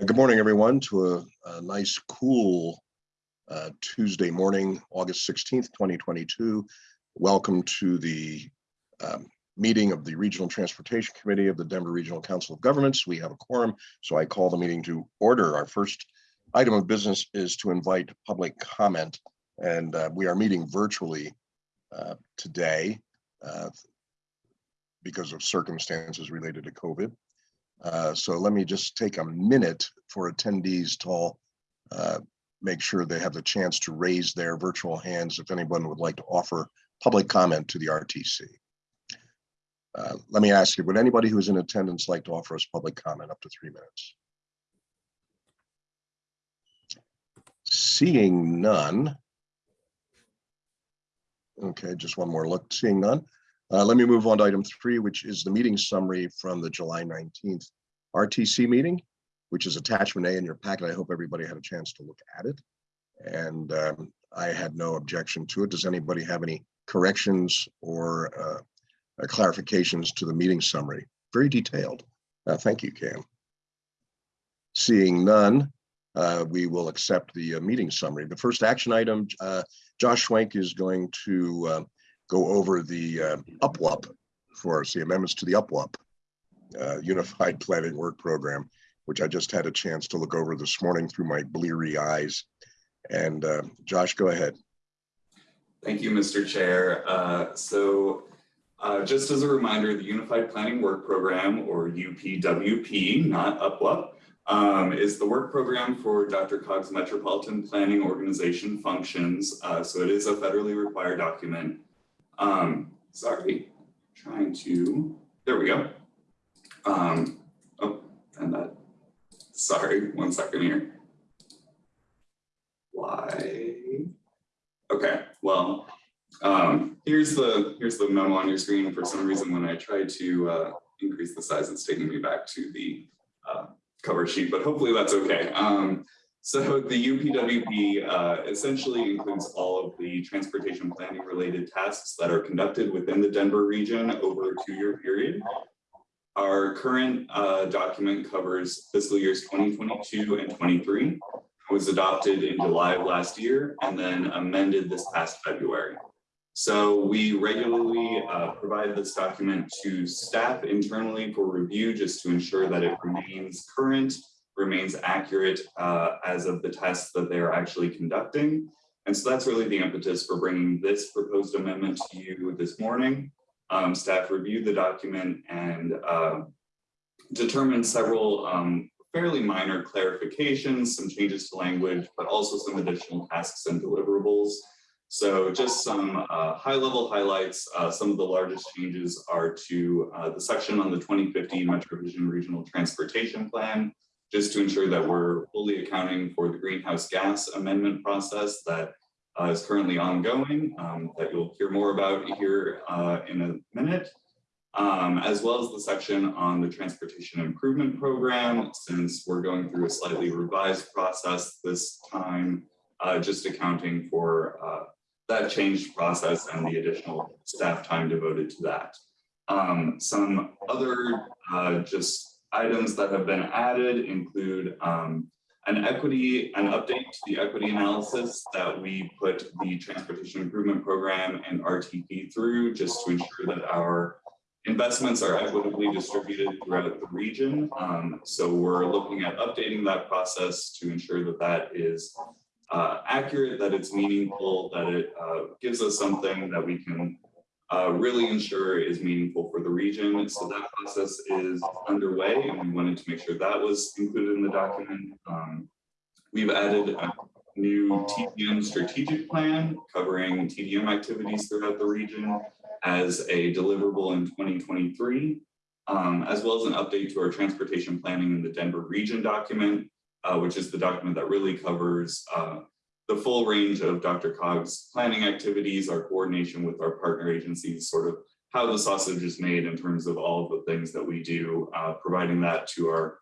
Uh, Good morning, everyone, to a, a nice, cool uh, Tuesday morning, August 16th, 2022. Welcome to the um, meeting of the Regional Transportation Committee of the Denver Regional Council of Governments. We have a quorum, so I call the meeting to order. Our first item of business is to invite public comment, and uh, we are meeting virtually uh, today uh, because of circumstances related to COVID. Uh, so let me just take a minute for attendees to all uh, make sure they have the chance to raise their virtual hands if anyone would like to offer public comment to the RTC. Uh, let me ask you, would anybody who is in attendance like to offer us public comment up to three minutes? Seeing none. Okay, just one more look, seeing none. Uh, let me move on to item three, which is the meeting summary from the July 19th RTC meeting, which is attachment A in your packet. I hope everybody had a chance to look at it. And um, I had no objection to it. Does anybody have any corrections or uh, uh, clarifications to the meeting summary? Very detailed. Uh, thank you, Cam. Seeing none, uh, we will accept the uh, meeting summary. The first action item, uh, Josh Schwenk is going to go over the uh, UPWUP for the amendments to the UPWUP, uh, Unified Planning Work Program, which I just had a chance to look over this morning through my bleary eyes. And uh, Josh, go ahead. Thank you, Mr. Chair. Uh, so uh, just as a reminder, the Unified Planning Work Program, or UPWP, not UPWUP, um, is the work program for DRCOG's Metropolitan Planning Organization functions. Uh, so it is a federally required document. Um, sorry, trying to, there we go. Um, oh, and that, sorry, one second here. Why? Okay, well, um, here's the here's the memo on your screen. For some reason, when I try to uh, increase the size, it's taking me back to the uh, cover sheet, but hopefully that's okay. Um, so the UPWP uh, essentially includes all of the transportation planning related tasks that are conducted within the Denver region over a two-year period. Our current uh, document covers fiscal years 2022 and 23 It was adopted in July of last year and then amended this past February. So we regularly uh, provide this document to staff internally for review just to ensure that it remains current, remains accurate uh, as of the tests that they are actually conducting. And so that's really the impetus for bringing this proposed amendment to you this morning. Um, staff reviewed the document and uh, determined several um, fairly minor clarifications, some changes to language, but also some additional tasks and deliverables. So just some uh, high-level highlights. Uh, some of the largest changes are to uh, the section on the 2015 MetroVision Regional Transportation Plan, just to ensure that we're fully accounting for the greenhouse gas amendment process that uh, is currently ongoing, um, that you'll hear more about here uh, in a minute um, as well as the section on the Transportation Improvement Program, since we're going through a slightly revised process this time, uh, just accounting for uh, that changed process and the additional staff time devoted to that. Um, some other uh, just items that have been added include um, an equity, an update to the equity analysis that we put the Transportation Improvement Program and RTP through just to ensure that our Investments are equitably distributed throughout the region. Um, so we're looking at updating that process to ensure that that is uh, accurate, that it's meaningful, that it uh, gives us something that we can uh, really ensure is meaningful for the region. So that process is underway and we wanted to make sure that was included in the document. Um, we've added a new TDM strategic plan covering TDM activities throughout the region as a deliverable in 2023, um, as well as an update to our transportation planning in the Denver region document, uh, which is the document that really covers uh, the full range of DRCOG's planning activities, our coordination with our partner agencies, sort of how the sausage is made in terms of all of the things that we do, uh, providing that to our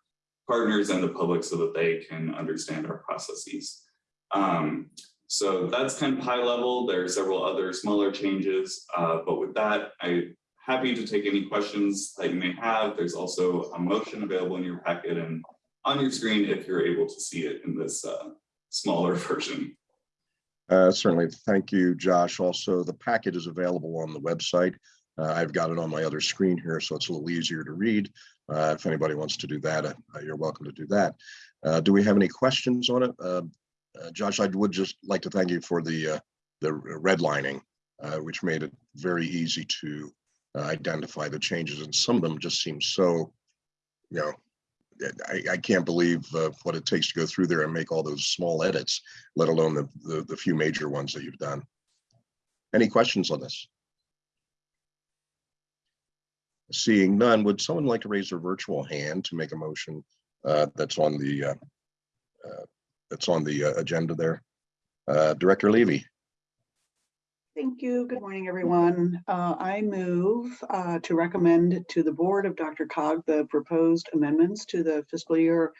partners and the public so that they can understand our processes. Um, so that's kind of high level. There are several other smaller changes, uh, but with that, I'm happy to take any questions that you may have. There's also a motion available in your packet and on your screen if you're able to see it in this uh, smaller version. Uh, Certainly, thank you, Josh. Also, the packet is available on the website. Uh, I've got it on my other screen here, so it's a little easier to read. Uh, If anybody wants to do that, uh, you're welcome to do that. Uh, Do we have any questions on it? Uh, Josh, I would just like to thank you for the, the redlining, which made it very easy to identify the changes, and some of them just seem so, you know, I, I can't believe uh, what it takes to go through there and make all those small edits, let alone the, the, the few major ones that you've done. Any questions on this? Seeing none, would someone like to raise their virtual hand to make a motion uh, that's on the uh, uh, that's on the uh, agenda there? Uh, Director Levy, Thank you. Good morning, everyone. Uh, I move uh, to recommend to the Board of DRCOG the proposed amendments to the fiscal year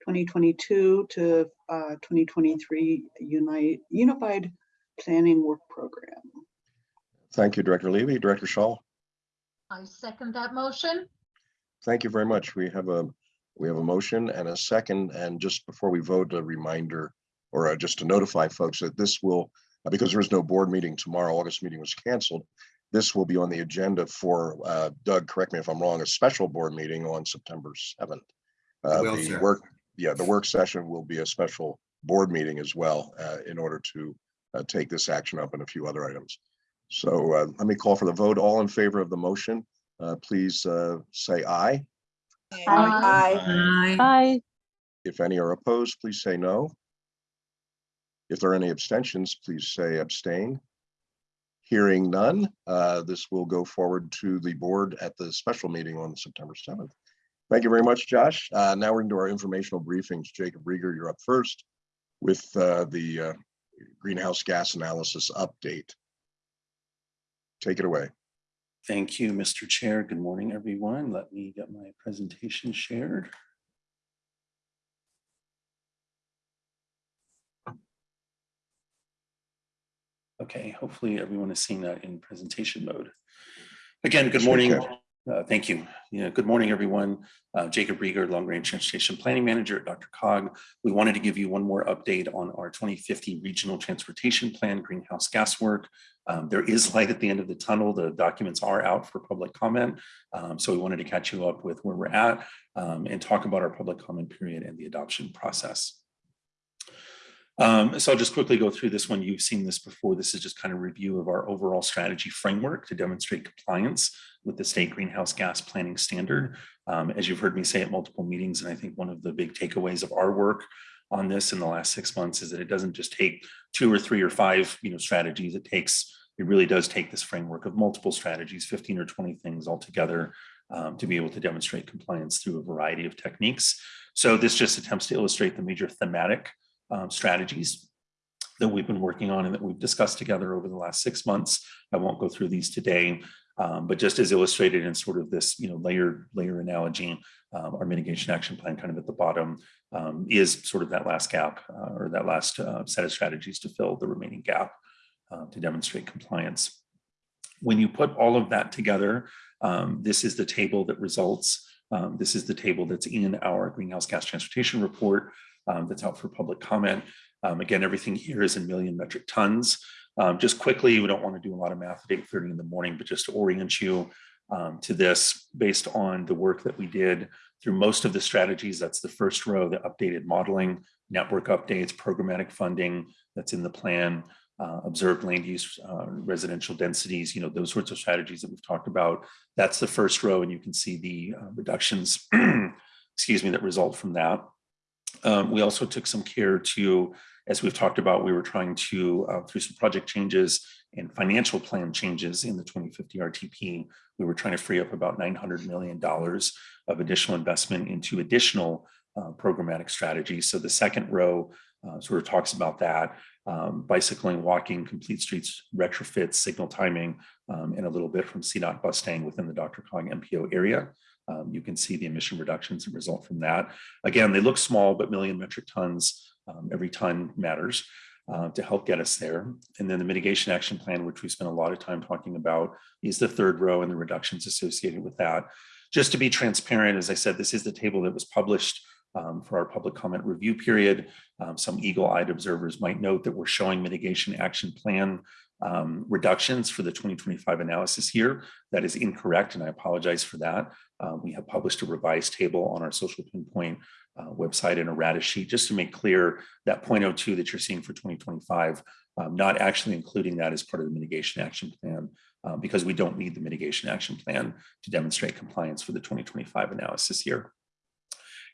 2022 to uh, 2023 Unite Unified Planning Work Program. thank you, Director Levy. Director Shaw, I second that motion. thank you very much. We have a, we have a motion and a second, and just before we vote, a reminder or uh, just to notify folks that this will, because there is no board meeting tomorrow, August meeting was canceled. This will be on the agenda for, uh, Doug, correct me if I'm wrong, a special board meeting on September 7th. Uh, will, The sir. work, yeah, the work session will be a special board meeting as well, uh, in order to uh, take this action up and a few other items. So uh, let me call for the vote. All in favor of the motion, uh, please uh, say aye. Aye. Aye. If any are opposed, please say no. If there are any abstentions, please say abstain. Hearing none, uh, this will go forward to the board at the special meeting on September 7th. Thank you very much, Josh. Uh, Now we're into our informational briefings. Jacob Riger, you're up first with uh, the uh, greenhouse gas analysis update. Take it away. Thank you, Mr. Chair. Good morning, everyone. Let me get my presentation shared. Okay, hopefully everyone is seeing that in presentation mode. Again, good morning. Uh, Thank you. Yeah, good morning, everyone. Uh, Jacob Riger, Long Range Transportation Planning Manager at DRCOG. We wanted to give you one more update on our 2050 Regional Transportation Plan greenhouse gas work. Um, There is light at the end of the tunnel. The documents are out for public comment. Um, So we wanted to catch you up with where we're at um, and talk about our public comment period and the adoption process. Um, so I'll just quickly go through this one. You've seen this before. This is just kind of review of our overall strategy framework to demonstrate compliance with the state greenhouse gas planning standard. Um, as you've heard me say at multiple meetings, and I think one of the big takeaways of our work on this in the last six months is that it doesn't just take two or three or five, you know, strategies. It takes, it really does take this framework of multiple strategies, 15 or 20 things all together um, to be able to demonstrate compliance through a variety of techniques. So this just attempts to illustrate the major thematic um, strategies that we've been working on and that we've discussed together over the last six months. I won't go through these today, um, but just as illustrated in sort of this, you know, layer layer analogy, um, our mitigation action plan kind of at the bottom um, is sort of that last gap uh, or that last uh, set of strategies to fill the remaining gap uh, to demonstrate compliance. When you put all of that together, um, this is the table that results. Um, this is the table that's in our greenhouse gas transportation report um, that's out for public comment. Um, again, everything here is in million metric tons. Um, just quickly, we don't want to do a lot of math at 8.30 in the morning, but just to orient you um, to this based on the work that we did through most of the strategies. That's the first row, the updated modeling, network updates, programmatic funding that's in the plan, uh, observed land use, uh, residential densities, you know, those sorts of strategies that we've talked about. That's the first row, and you can see the uh, reductions, excuse me, that result from that. Um, we also took some care to, as we've talked about, we were trying to, uh, through some project changes and financial plan changes in the 2050 RTP, we were trying to free up about $900 million of additional investment into additional uh, programmatic strategies. So the second row uh, sort of talks about that. Um, bicycling, walking, complete streets, retrofits, signal timing, um, and a little bit from CDOT Bustang within the DRCOG MPO area. Um, you can see the emission reductions that result from that. Again, they look small, but million metric tons, um, every ton matters uh, to help get us there. And then the mitigation action plan, which we spent a lot of time talking about, is the third row and the reductions associated with that. Just to be transparent, as I said, this is the table that was published um, for our public comment review period. Um, Some eagle-eyed observers might note that we're showing mitigation action plan um, reductions for the 2025 analysis here. That is incorrect, and I apologize for that. Uh, We have published a revised table on our social pinpoint uh, website and errata sheet, just to make clear that 0.02 that you're seeing for 2025, um, not actually including that as part of the mitigation action plan, uh, because we don't need the mitigation action plan to demonstrate compliance for the 2025 analysis here.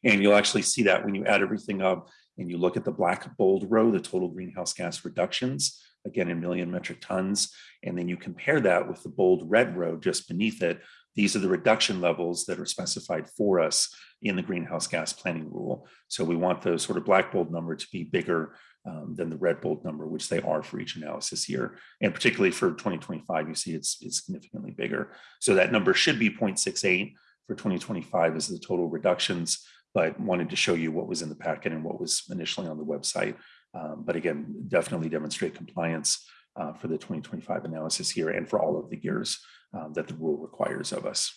And you'll actually see that when you add everything up and you look at the black bold row, the total greenhouse gas reductions, again, in million metric tons, and then you compare that with the bold red row just beneath it, these are the reduction levels that are specified for us in the greenhouse gas planning rule. So we want the sort of black bold number to be bigger um, than the red bold number, which they are for each analysis year. And particularly for 2025, you see it's, it's significantly bigger. So that number should be 0.68 for 2025 is the total reductions, but wanted to show you what was in the packet and what was initially on the website. Um, but again, definitely demonstrate compliance uh, for the 2025 analysis here and for all of the years um, that the rule requires of us.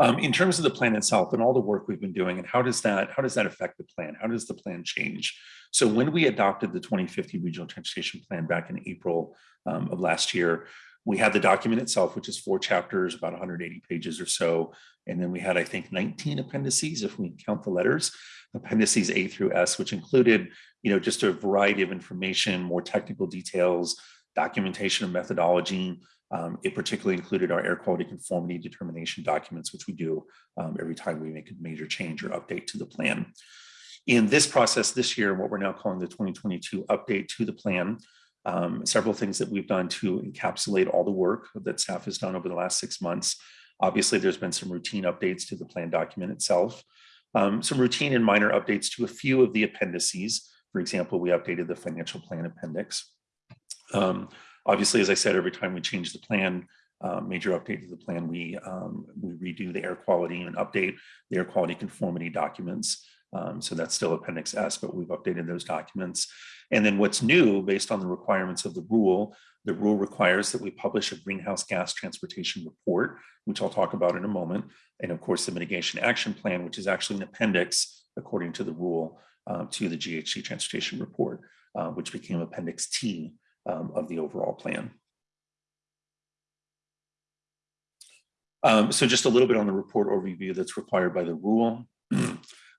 Um, in terms of the plan itself and all the work we've been doing and how does that how does that affect the plan? How does the plan change? So when we adopted the 2050 regional transportation plan back in April um, of last year, we had the document itself, which is four chapters, about 180 pages or so. And then we had, I think, 19 appendices, if we count the letters, appendices A through S, which included, you know, just a variety of information, more technical details, documentation of methodology. Um, it particularly included our air quality conformity determination documents, which we do um, every time we make a major change or update to the plan. In this process this year, what we're now calling the 2022 update to the plan, um, several things that we've done to encapsulate all the work that staff has done over the last six months. Obviously, there's been some routine updates to the plan document itself, um, some routine and minor updates to a few of the appendices. For example, we updated the financial plan appendix. Um, obviously, as I said, every time we change the plan, uh, major update to the plan, we, um, we redo the air quality and update the air quality conformity documents. Um, so that's still Appendix S, but we've updated those documents. And then what's new based on the requirements of the rule, the rule requires that we publish a greenhouse gas transportation report, which I'll talk about in a moment. And of course, the mitigation action plan, which is actually an appendix according to the rule uh, to the GHG transportation report, uh, which became Appendix T um, of the overall plan. Um, so just a little bit on the report overview that's required by the rule.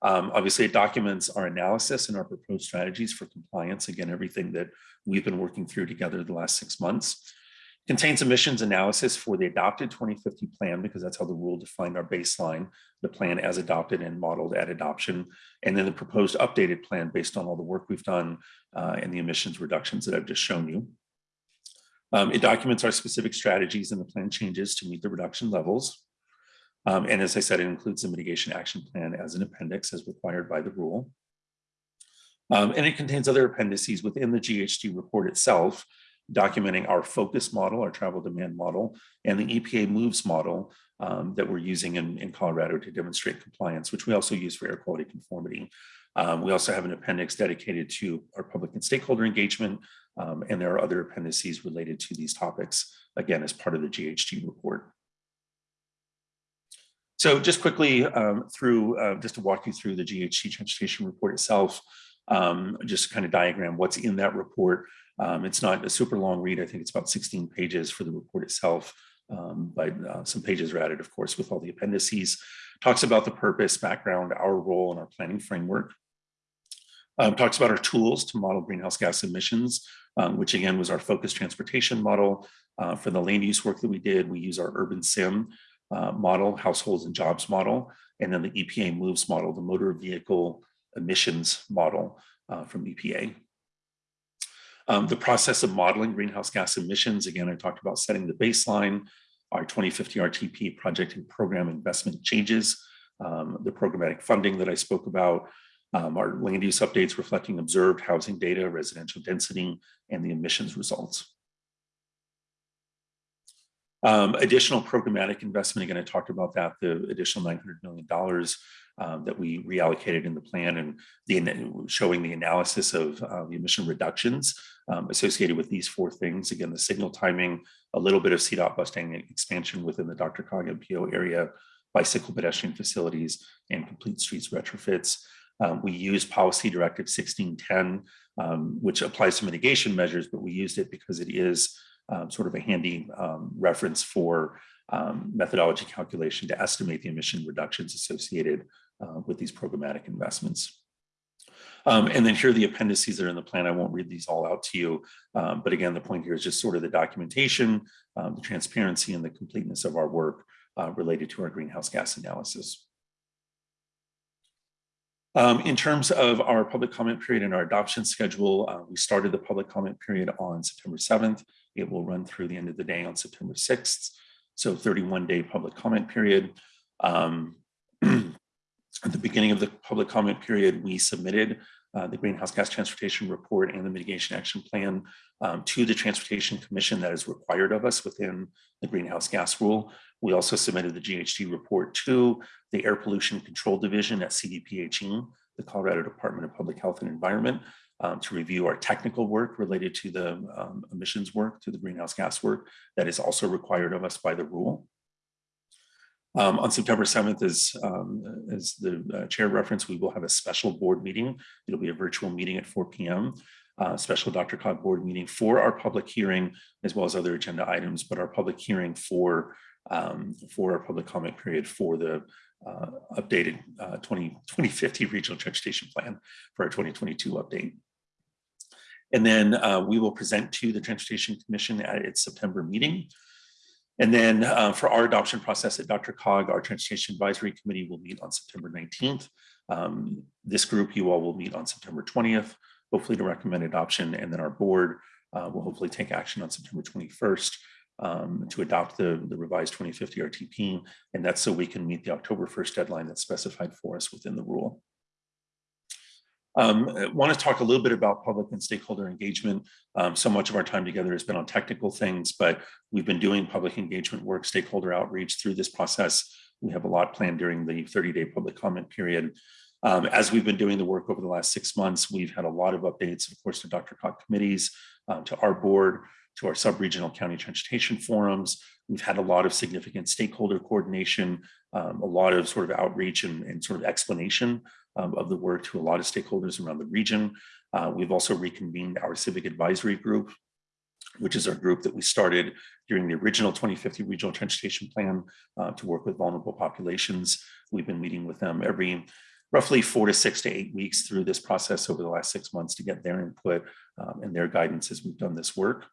Um, obviously, it documents our analysis and our proposed strategies for compliance. Again, everything that we've been working through together the last six months. Contains emissions analysis for the adopted 2050 plan, because that's how the rule defined our baseline, the plan as adopted and modeled at adoption, and then the proposed updated plan based on all the work we've done uh, and the emissions reductions that I've just shown you. Um, it documents our specific strategies and the plan changes to meet the reduction levels. Um, and as I said, it includes the mitigation action plan as an appendix as required by the rule. Um, and it contains other appendices within the GHG report itself, documenting our focus model, our travel demand model, and the EPA moves model um, that we're using in, in Colorado to demonstrate compliance, which we also use for air quality conformity. Um, we also have an appendix dedicated to our public and stakeholder engagement, um, and there are other appendices related to these topics, again, as part of the GHG report. So just quickly um, through, uh, just to walk you through the GHG transportation report itself, um, just kind of diagram what's in that report. Um, it's not a super long read. I think it's about 16 pages for the report itself, um, but uh, some pages are added, of course, with all the appendices. Talks about the purpose, background, our role, and our planning framework. Um, talks about our tools to model greenhouse gas emissions, um, which again was our focused transportation model. Uh, for the land use work that we did, we use our UrbanSim uh, model, households and jobs model, and then the EPA moves model, the motor vehicle emissions model uh, from EPA. Um, the process of modeling greenhouse gas emissions, again, I talked about setting the baseline, our 2050 RTP project and program investment changes, um, the programmatic funding that I spoke about, um, our land use updates reflecting observed housing data, residential density, and the emissions results. Um, additional programmatic investment, again, I talked about that, the additional $900 million um, that we reallocated in the plan and the showing the analysis of uh, the emission reductions um, associated with these four things. Again, the signal timing, a little bit of CDOT Bustang expansion within the DRCOG MPO area, bicycle pedestrian facilities, and complete streets retrofits. Um, we use policy directive 1610, um, which applies to mitigation measures, but we used it because it is um, sort of a handy um, reference for um, methodology calculation to estimate the emission reductions associated uh, with these programmatic investments. Um, and then here are the appendices that are in the plan. I won't read these all out to you. Um, but again, the point here is just sort of the documentation, um, the transparency and the completeness of our work uh, related to our greenhouse gas analysis. Um, in terms of our public comment period and our adoption schedule, uh, we started the public comment period on September 7th. It will run through the end of the day on September 6th. So 31 day public comment period. Um, at the beginning of the public comment period, we submitted uh, the Greenhouse Gas Transportation Report and the Mitigation Action Plan um, to the Transportation Commission that is required of us within the Greenhouse Gas Rule. We also submitted the GHG report to the Air Pollution Control Division at CDPHE, the Colorado Department of Public Health and Environment, um, to review our technical work related to the um, emissions work, to the greenhouse gas work that is also required of us by the rule. Um, on September 7th, as, as the uh, chair referenced, we will have a special board meeting. It'll be a virtual meeting at 4 p.m. Uh, special DRCOG board meeting for our public hearing, as well as other agenda items, but our public hearing for, um, for our public comment period for the uh, updated uh, 20, 2050 regional transportation plan for our 2022 update. And then uh, we will present to the Transportation Commission at its September meeting. And then uh, for our adoption process at DRCOG, our Transportation Advisory Committee will meet on September 19th. Um, this group, you all will meet on September 20th, hopefully to recommend adoption. And then our board uh, will hopefully take action on September 21st um, to adopt the, the revised 2050 RTP. And that's so we can meet the October 1st deadline that's specified for us within the rule. Um, I want to talk a little bit about public and stakeholder engagement. Um, so much of our time together has been on technical things, but we've been doing public engagement work, stakeholder outreach through this process. We have a lot planned during the 30-day public comment period. Um, as we've been doing the work over the last six months, we've had a lot of updates, of course, to DRCOG committees, uh, to our board, to our sub-regional county transportation forums. We've had a lot of significant stakeholder coordination, um, a lot of sort of outreach and, and sort of explanation um, of the work to a lot of stakeholders around the region. Uh, we've also reconvened our civic advisory group, which is our group that we started during the original 2050 regional transportation plan uh, to work with vulnerable populations. We've been meeting with them every roughly four to six to eight weeks through this process over the last six months to get their input um, and their guidance as we've done this work.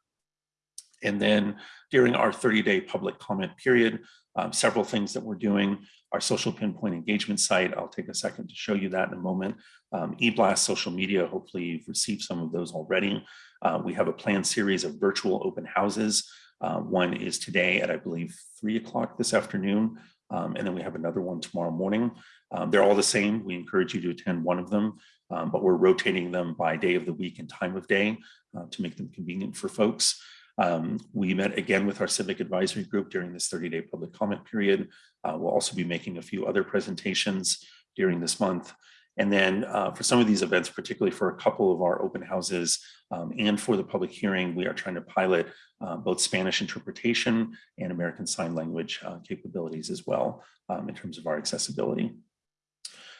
And then during our 30-day public comment period, um, several things that we're doing. Our social pinpoint engagement site, I'll take a second to show you that in a moment. Um, eBlast social media, hopefully you've received some of those already. Uh, we have a planned series of virtual open houses. Uh, one is today at, I believe, three o'clock this afternoon. Um, and then we have another one tomorrow morning. Um, they're all the same. We encourage you to attend one of them, um, but we're rotating them by day of the week and time of day uh, to make them convenient for folks. Um, we met again with our civic advisory group during this 30-day public comment period. Uh, we'll also be making a few other presentations during this month. And then uh, for some of these events, particularly for a couple of our open houses um, and for the public hearing, we are trying to pilot uh, both Spanish interpretation and American Sign Language uh, capabilities as well um, in terms of our accessibility.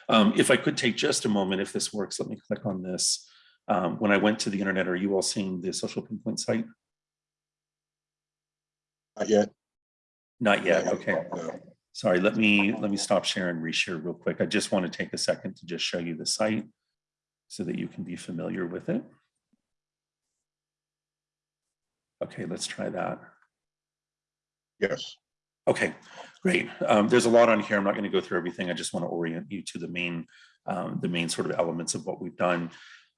Um, if I could take just a moment, if this works, let me click on this. Um, when I went to the internet, are you all seeing the social pinpoint site? Not yet. Not yet, okay. no. Sorry, let me, let me stop share and reshare real quick. I just want to take a second to just show you the site so that you can be familiar with it. Okay, let's try that. Yes. Okay, great. Um, there's a lot on here. I'm not going to go through everything. I just want to orient you to the main, um, the main sort of elements of what we've done.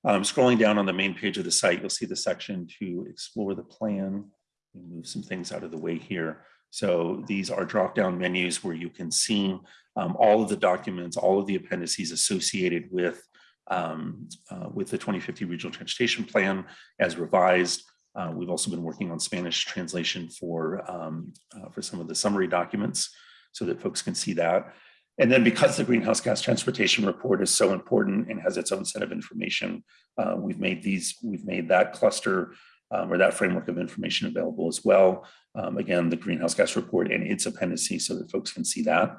Um, scrolling down on the main page of the site, you'll see the section to explore the plan. Move some things out of the way here. So these are drop-down menus where you can see um, all of the documents, all of the appendices associated with um, uh, with the 2050 Regional Transportation Plan as revised. Uh, we've also been working on Spanish translation for um, uh, for some of the summary documents so that folks can see that. And then because the greenhouse gas transportation report is so important and has its own set of information, uh, we've made these, we've made that cluster um, or that framework of information available as well. Um, again, the greenhouse gas report and its appendices so that folks can see that.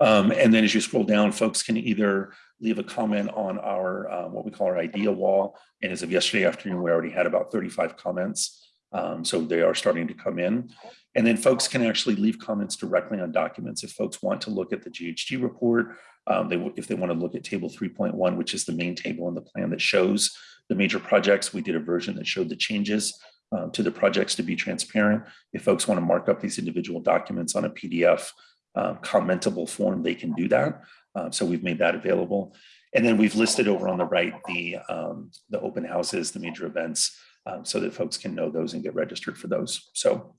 Um, and then as you scroll down, folks can either leave a comment on our, uh, what we call our idea wall. And as of yesterday afternoon, we already had about 35 comments. Um, so they are starting to come in. And then folks can actually leave comments directly on documents. If folks want to look at the GHG report, um, they, if they want to look at table 3.1, which is the main table in the plan that shows the major projects, we did a version that showed the changes um, to the projects to be transparent. If folks want to mark up these individual documents on a PDF uh, commentable form, they can do that. Uh, so we've made that available. And then we've listed over on the right the, um, the open houses, the major events, um, so that folks can know those and get registered for those. So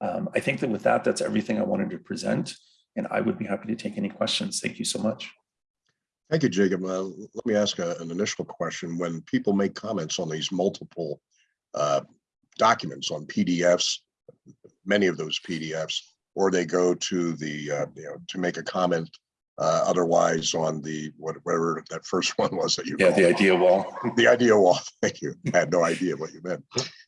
um, I think that with that, that's everything I wanted to present. And I would be happy to take any questions. Thank you so much. Thank you, Jacob. Uh, Let me ask a- an initial question. When people make comments on these multiple uh, documents on PDFs, many of those PDFs, or they go to the, uh, you know, to make a comment uh, otherwise on the, whatever that first one was that you. Yeah, the idea wall. The idea wall, thank you. I had no idea what you meant.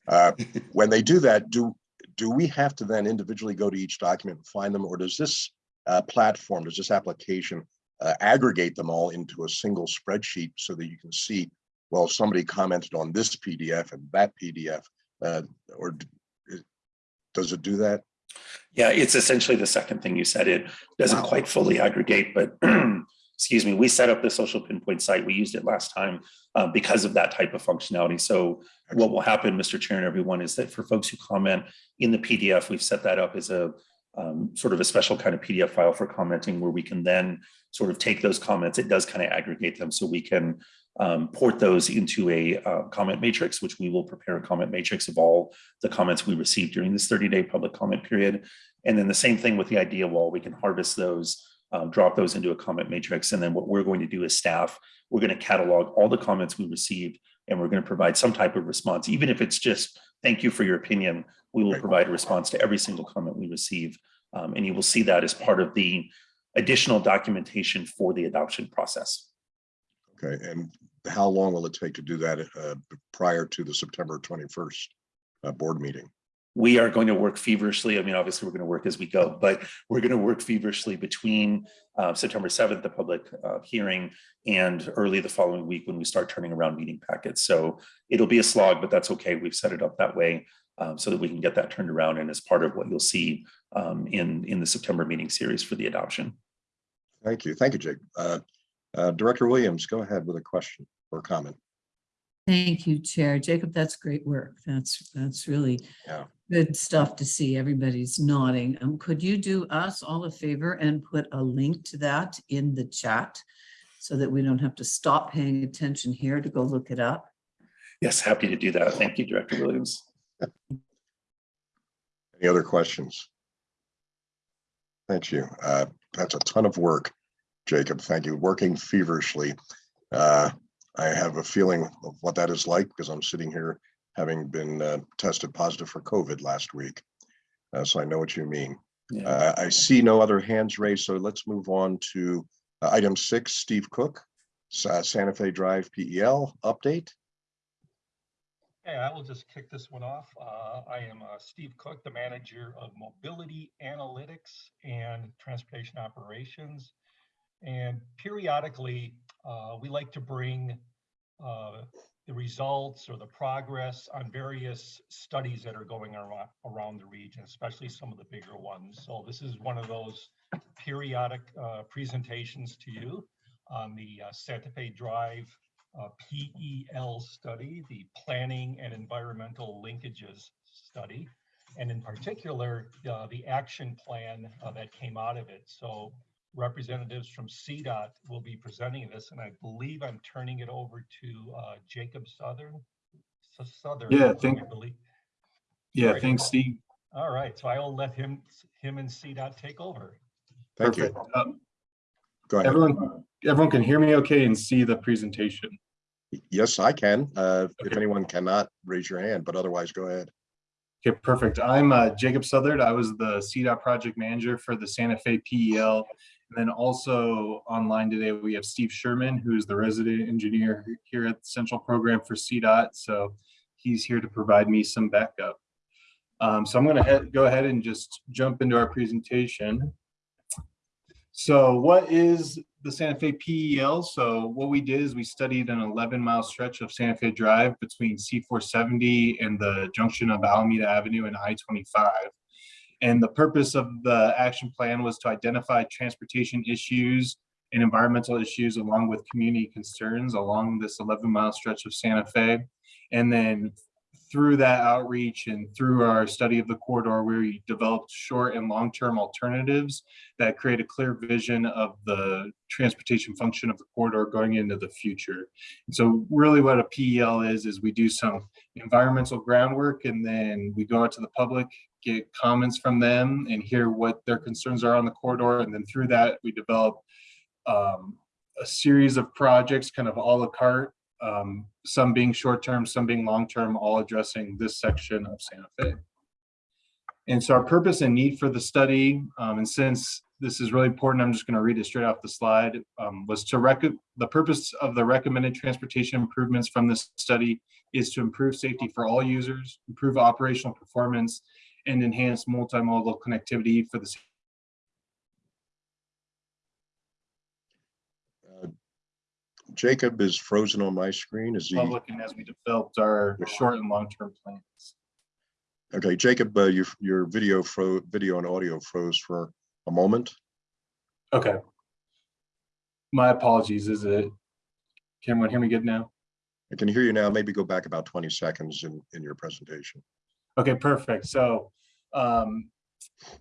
Uh, When they do that, do, do we have to then individually go to each document and find them, or does this uh, platform, does this application uh, aggregate them all into a single spreadsheet so that you can see, well, somebody commented on this PDF and that PDF, uh, or does it do that? Yeah, it's essentially the second thing you said. It doesn't Wow. quite fully aggregate, but excuse me, we set up the social pinpoint site. We used it last time uh, because of that type of functionality. So what will happen, Mr. Chair and everyone, is that for folks who comment in the PDF, we've set that up as a um, sort of a special kind of PDF file for commenting where we can then sort of take those comments. It does kind of aggregate them so we can um, port those into a uh, comment matrix, which we will prepare a comment matrix of all the comments we received during this 30-day public comment period. And then the same thing with the idea wall, we can harvest those, um, drop those into a comment matrix. And then what we're going to do as staff, we're going to catalog all the comments we received and we're going to provide some type of response, even if it's just, thank you for your opinion. We will provide a response to every single comment we receive. Um, and you will see that as part of the additional documentation for the adoption process. Okay, and how long will it take to do that uh, prior to the September 21st uh, board meeting? we are going to work feverishly. I mean, obviously, we're going to work as we go, but we're going to work feverishly between uh, September 7th, the public uh, hearing, and early the following week when we start turning around meeting packets. So it'll be a slog, but that's okay. We've set it up that way um, so that we can get that turned around and as part of what you'll see um, in, in the September meeting series for the adoption. Thank you. Thank you, Jake. Uh, uh, Director Williams, go ahead with a question or comment. Thank you, Chair. Jacob, that's great work. That's, that's really Yeah. good stuff to see. Everybody's nodding. Um, could you do us all a favor and put a link to that in the chat? So that we don't have to stop paying attention here to go look it up? Yes, happy to do that. Thank you, Director Williams. Any other questions? Thank you. Uh, That's a ton of work, Jacob. Thank you. Working feverishly. Uh, I have a feeling of what that is like because I'm sitting here having been uh, tested positive for COVID last week. Uh, So I know what you mean. Yeah. Uh, I see no other hands raised, so let's move on to uh, item six, Steve Cook, Sa- Santa Fe Drive PEL update. Hey, I will just kick this one off. Uh, I am uh, Steve Cook, the manager of mobility analytics and transportation operations. And periodically, uh, we like to bring uh, the results or the progress on various studies that are going around, around the region, especially some of the bigger ones. So this is one of those periodic uh, presentations to you on the uh, Santa Fe Drive uh, PEL study, the Planning and Environmental Linkages Study, and in particular, uh, the action plan uh, that came out of it. So representatives from CDOT will be presenting this, and I believe I'm turning it over to uh, Jacob Southern. So Southern. Yeah, I thank- believe. Yeah, Right. thanks, Steve. All right, so I will let him, him and CDOT take over. Thank you. Um, Go ahead. Everyone, everyone can hear me okay and see the presentation. Yes, I can. Uh, If anyone cannot, raise your hand, but otherwise, go ahead. Okay, perfect. I'm uh, Jacob Southard. I was the CDOT project manager for the Santa Fe PEL. And then also online today, we have Steve Sherman, who's the resident engineer here at the Central Program for CDOT. So he's here to provide me some backup. Um, So I'm going to go ahead and just jump into our presentation. So what is the Santa Fe PEL? So what we did is we studied an 11 mile stretch of Santa Fe Drive between C470 and the junction of Alameda Avenue and I-25. And the purpose of the action plan was to identify transportation issues and environmental issues along with community concerns along this 11 mile stretch of Santa Fe. And then through that outreach and through our study of the corridor, we developed short and long-term alternatives that create a clear vision of the transportation function of the corridor going into the future. And so really what a PEL is, is we do some environmental groundwork and then we go out to the public, get comments from them and hear what their concerns are on the corridor. And then through that, we develop um, a series of projects, kind of à la carte, um, some being short-term, some being long-term, all addressing this section of Santa Fe. And so our purpose and need for the study, um, and since this is really important, I'm just going to read it straight off the slide, um, was to rec the purpose of the recommended transportation improvements from this study is to improve safety for all users, improve operational performance, and enhance multimodal connectivity for the Jacob is frozen on my screen. Is he? public and as we developed our short and long-term plans. Okay, Jacob, uh, your, your video fro, video and audio froze for a moment. Okay. My apologies, is it, can everyone hear me good now? I can hear you now. Maybe go back about 20 seconds in, in your presentation. Okay, perfect. So, um,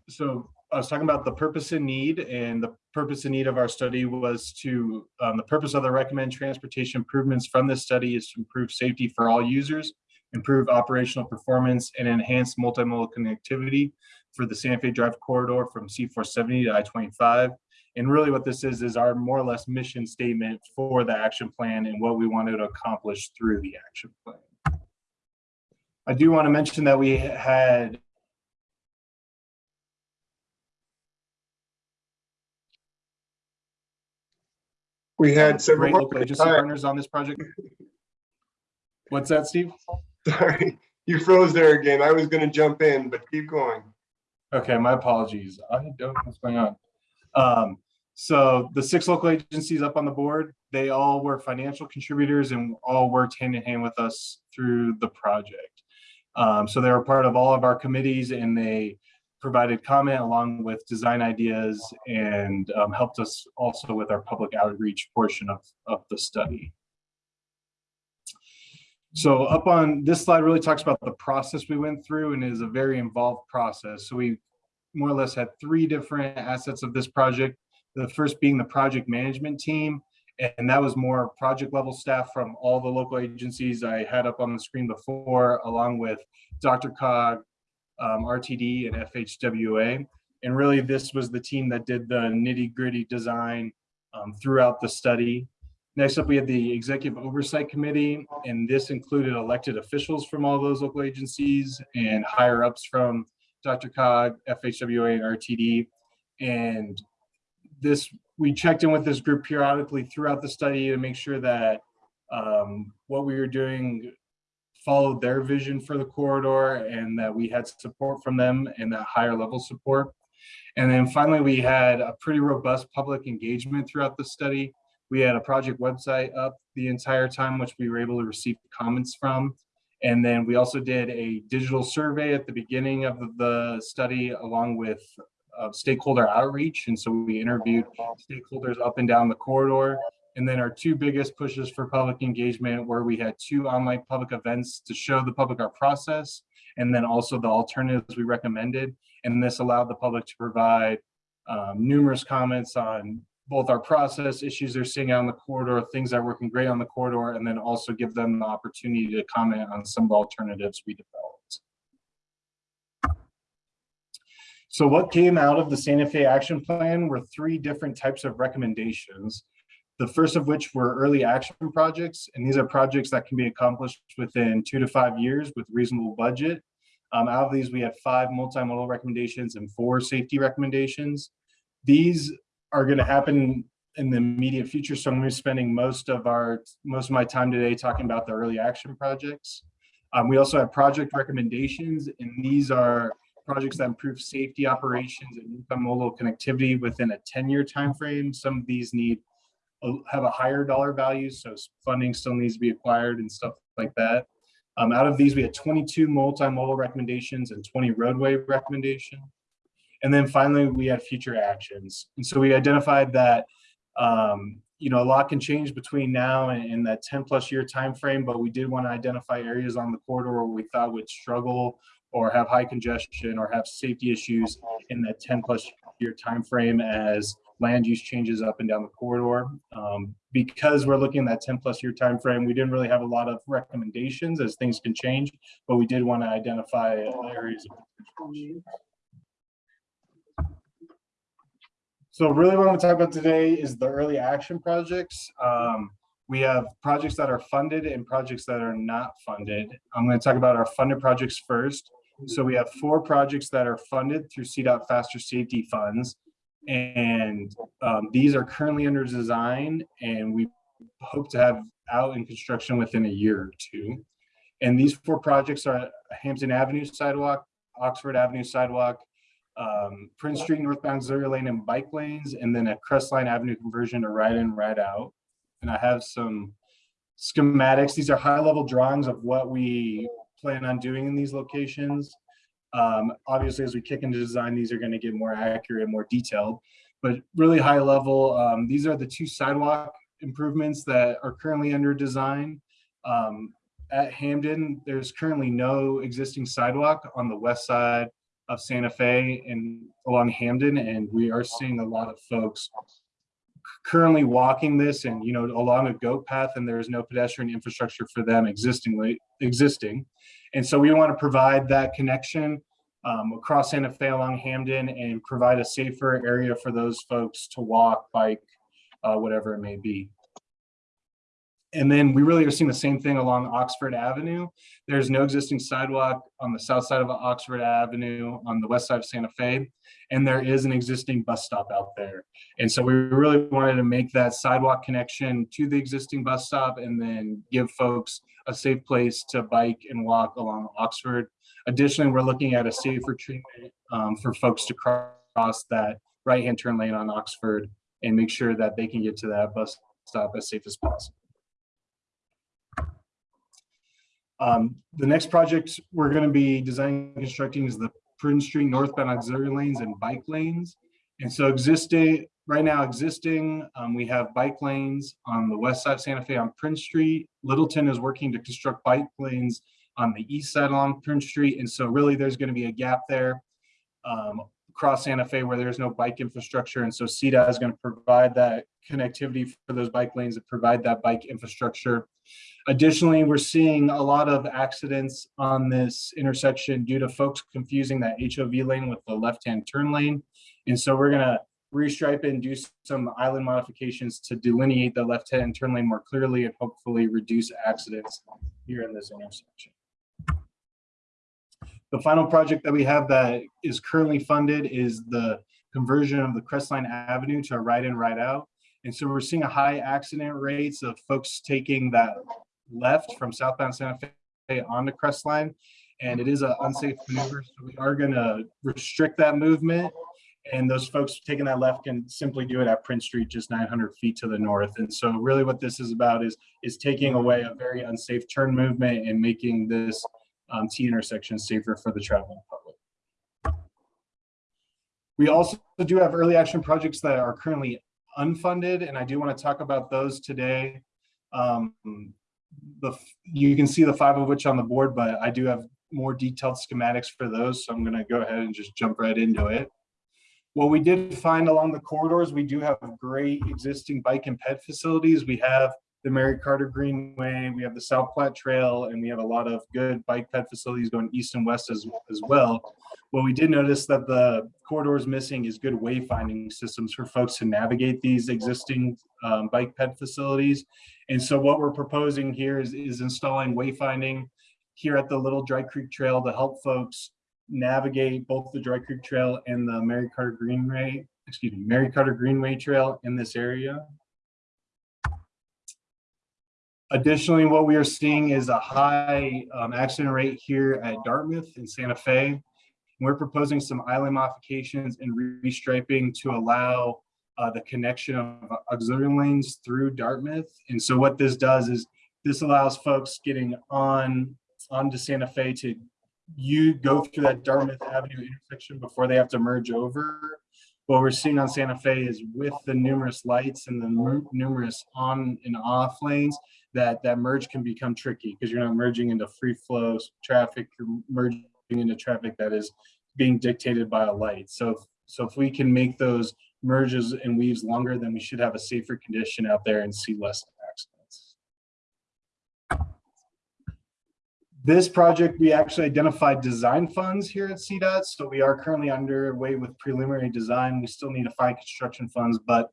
so I was talking about the purpose and need and the purpose and need of our study was to, um, the purpose of the recommend transportation improvements from this study is to improve safety for all users, improve operational performance and enhance multimodal connectivity for the Santa Fe Drive corridor from C470 to I-25. And really what this is, is our more or less mission statement for the action plan and what we wanted to accomplish through the action plan. I do want to mention that we had We had great several, local agency partners on this project. What's that, Steve? sorry, you froze there again. I was gonna jump in, but keep going. Okay, my apologies. I don't know what's going on. Um, so the six local agencies up on the board, they all were financial contributors and all worked hand in hand with us through the project. Um, so they were part of all of our committees and they provided comment along with design ideas and um, helped us also with our public outreach portion of, of the study. So up on this slide really talks about the process we went through and is a very involved process. So we more or less had three different assets of this project. The first being the project management team. And that was more project level staff from all the local agencies I had up on the screen before, along with DRCOG, um, RTD and FHWA. And really this was the team that did the nitty gritty design um, throughout the study. Next up, we had the Executive Oversight Committee, and this included elected officials from all those local agencies and higher ups from DRCOG, FHWA, and RTD. And this, we checked in with this group periodically throughout the study to make sure that um, what we were doing followed their vision for the corridor and that we had support from them and that higher level support. And then finally, we had a pretty robust public engagement throughout the study. We had a project website up the entire time, which we were able to receive comments from. And then we also did a digital survey at the beginning of the study along with uh, stakeholder outreach. And so we interviewed stakeholders up and down the corridor. And then our two biggest pushes for public engagement where we had two online public events to show the public our process and then also the alternatives we recommended. And this allowed the public to provide um, numerous comments on both our process, issues they're seeing on the corridor, things that are working great on the corridor, and then also give them the opportunity to comment on some of the alternatives we developed. So what came out of the Santa Fe Action Plan were three different types of recommendations. The first of which were early action projects, and these are projects that can be accomplished within two to five years with reasonable budget. Um, out of these, we had five multimodal recommendations and four safety recommendations. These are going to happen in the immediate future. So I'm going to be spending most of our most of my time today talking about the early action projects. Um, we also have project recommendations, and these are projects that improve safety operations and multimodal connectivity within a ten-year timeframe. Some of these need have a higher dollar value, so funding still needs to be acquired and stuff like that. Um, out of these, we had twenty-two multimodal recommendations and twenty roadway recommendation. And then finally, we had future actions. And so we identified that, um, you know, a lot can change between now and, and that ten plus year time frame. but we did want to identify areas on the corridor where we thought would struggle or have high congestion or have safety issues in that ten plus year time frame as land use changes up and down the corridor. Um, because we're looking at that ten plus year time frame, we didn't really have a lot of recommendations as things can change, but we did want to identify areas. of. So really what I'm gonna talk about today is the early action projects. Um, we have projects that are funded and projects that are not funded. I'm gonna talk about our funded projects first. So we have four projects that are funded through CDOT Faster Safety Funds. And um, these are currently under design and we hope to have out in construction within a year or two. And these four projects are Hampden Avenue sidewalk, Oxford Avenue sidewalk, um, Prince Street northbound auxiliary lane and bike lanes, and then a Crestline Avenue conversion to ride in, ride out. And I have some schematics. These are high level drawings of what we plan on doing in these locations. Um, obviously, as we kick into design, these are going to get more accurate, more detailed, but really high level. Um, these are the two sidewalk improvements that are currently under design. Um, at Hampden, there's currently no existing sidewalk on the west side of Santa Fe and along Hampden, and we are seeing a lot of folks currently walking this and, you know, along a goat path, and there is no pedestrian infrastructure for them existingly existing. And so we want to provide that connection um, across Santa Fe along Hampden and provide a safer area for those folks to walk, bike, uh, whatever it may be. And then we really are seeing the same thing along Oxford Avenue. There's no existing sidewalk on the south side of Oxford Avenue on the west side of Santa Fe. And there is an existing bus stop out there. And so we really wanted to make that sidewalk connection to the existing bus stop and then give folks a safe place to bike and walk along Oxford. Additionally, we're looking at a safer treatment um, for folks to cross that right-hand turn lane on Oxford and make sure that they can get to that bus stop as safe as possible. Um, the next project we're going to be designing and constructing is the Prince Street northbound auxiliary lanes and bike lanes. And so existing, right now existing, um, we have bike lanes on the west side of Santa Fe on Prince Street. Littleton is working to construct bike lanes on the east side along Prince Street. And so really there's going to be a gap there um, across Santa Fe where there's no bike infrastructure. And so CDOT is going to provide that connectivity for those bike lanes that provide that bike infrastructure. Additionally, we're seeing a lot of accidents on this intersection due to folks confusing that HOV lane with the left-hand turn lane. And so we're gonna restripe it and do some island modifications to delineate the left-hand turn lane more clearly and hopefully reduce accidents here in this intersection. The final project that we have that is currently funded is the conversion of the Crestline Avenue to a right-in, right-out. And so we're seeing a high accident rates of folks taking that left from southbound Santa Fe onto Crestline. And it is an unsafe maneuver, so we are gonna restrict that movement. And those folks taking that left can simply do it at Prince Street, just nine hundred feet to the north. And so really what this is about is, is taking away a very unsafe turn movement and making this um, T intersections safer for the traveling public. We also do have early action projects that are currently unfunded, and I do want to talk about those today. Um, the, you can see the five of which on the board, but I do have more detailed schematics for those, so I'm going to go ahead and just jump right into it. What we did find along the corridors, we do have great existing bike and ped facilities. We have the Mary Carter Greenway, we have the South Platte Trail, and we have a lot of good bike ped facilities going east and west as, as well. What we did notice that the corridors missing is good wayfinding systems for folks to navigate these existing um, bike ped facilities. And so what we're proposing here is, is installing wayfinding here at the Little Dry Creek Trail to help folks navigate both the Dry Creek Trail and the Mary Carter Greenway, excuse me, Mary Carter Greenway Trail in this area. Additionally, what we are seeing is a high um, accident rate here at Dartmouth and Santa Fe. We're proposing some island modifications and restriping to allow uh, the connection of auxiliary lanes through Dartmouth. And so what this does is this allows folks getting on onto Santa Fe to you go through that Dartmouth Avenue intersection before they have to merge over. What we're seeing on Santa Fe is with the numerous lights and the numerous on and off lanes, that that merge can become tricky because you're not merging into free flow traffic, you're merging into traffic that is being dictated by a light. So, so if we can make those merges and weaves longer, then we should have a safer condition out there and see less accidents. This project, we actually identified design funds here at CDOT, so we are currently underway with preliminary design. We still need to find construction funds, but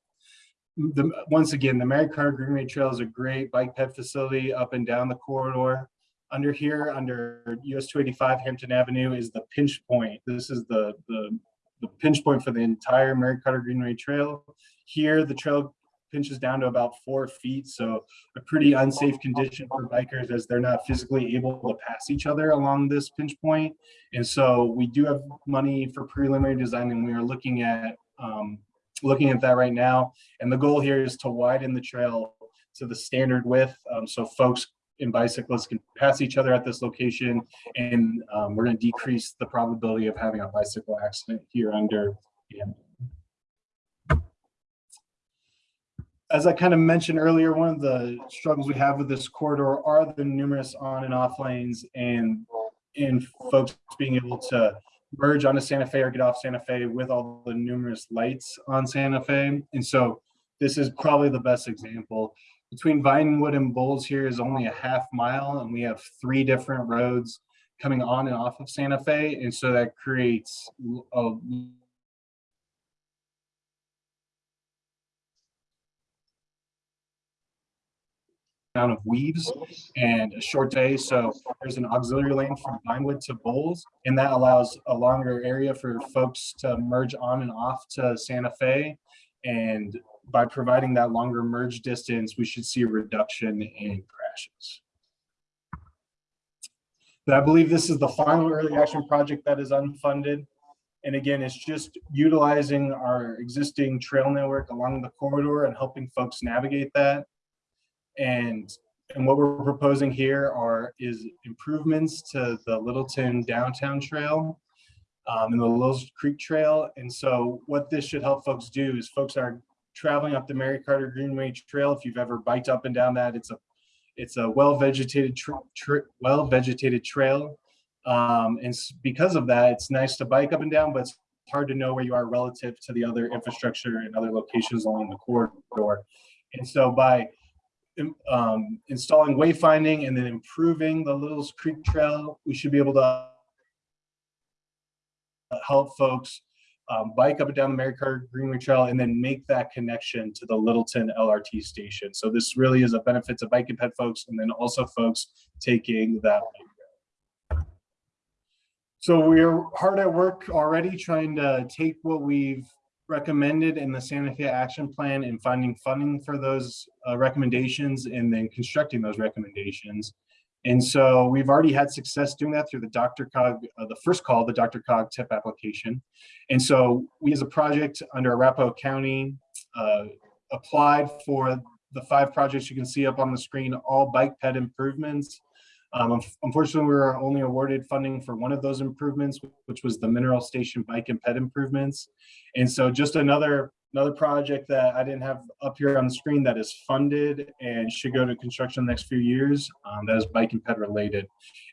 the, once again, the Mary Carter Greenway Trail is a great bike ped facility up and down the corridor. Under here, under US two eighty-five Hampden Avenue is the pinch point. This is the, the, the pinch point for the entire Mary Carter Greenway Trail. Here, the trail pinches down to about four feet, so a pretty unsafe condition for bikers as they're not physically able to pass each other along this pinch point. And so we do have money for preliminary design and we are looking at, um, looking at that right now. And the goal here is to widen the trail to the standard width, um, so folks and bicyclists can pass each other at this location. And, um, we're gonna decrease the probability of having a bicycle accident here under, as I kind of mentioned earlier, one of the struggles we have with this corridor are the numerous on and off lanes and and folks being able to merge onto Santa Fe or get off Santa Fe with all the numerous lights on Santa Fe. And so this is probably the best example. Between Vinewood and Bowles here is only a half mile and we have three different roads coming on and off of Santa Fe. And so that creates a amount of weaves and a short day. So there's an auxiliary lane from Vinewood to Bowles, and that allows a longer area for folks to merge on and off to Santa Fe. And by providing that longer merge distance, we should see a reduction in crashes. But I believe this is the final early action project that is unfunded. And again, it's just utilizing our existing trail network along the corridor and helping folks navigate that. And, and what we're proposing here are, is improvements to the Littleton downtown trail um, and the Little Creek Trail. And so what this should help folks do is folks are traveling up the Mary Carter Greenway Trail. If you've ever biked up and down that, it's a, it's a well-vegetated, well-vegetated trail. Um, and because of that, it's nice to bike up and down, but it's hard to know where you are relative to the other infrastructure and other locations along the corridor. And so by um, installing wayfinding and then improving the Little's Creek Trail, we should be able to help folks um, bike up and down the Mary Carter Greenway Trail and then make that connection to the Littleton LRT station. So this really is a benefit to bike and ped folks and then also folks taking that. So we're hard at work already trying to take what we've recommended in the Santa Fe action plan and finding funding for those uh, recommendations and then constructing those recommendations. And so we've already had success doing that through the DRCOG, uh, the first call, the DRCOG tip application. And so we as a project under Arapahoe County uh, applied for the five projects you can see up on the screen, all bike ped improvements. Um, Unfortunately, we were only awarded funding for one of those improvements, which was the Mineral Station Bike and ped improvements. And so just another, another project that I didn't have up here on the screen that is funded and should go to construction the next few years, um, that is bike and ped related.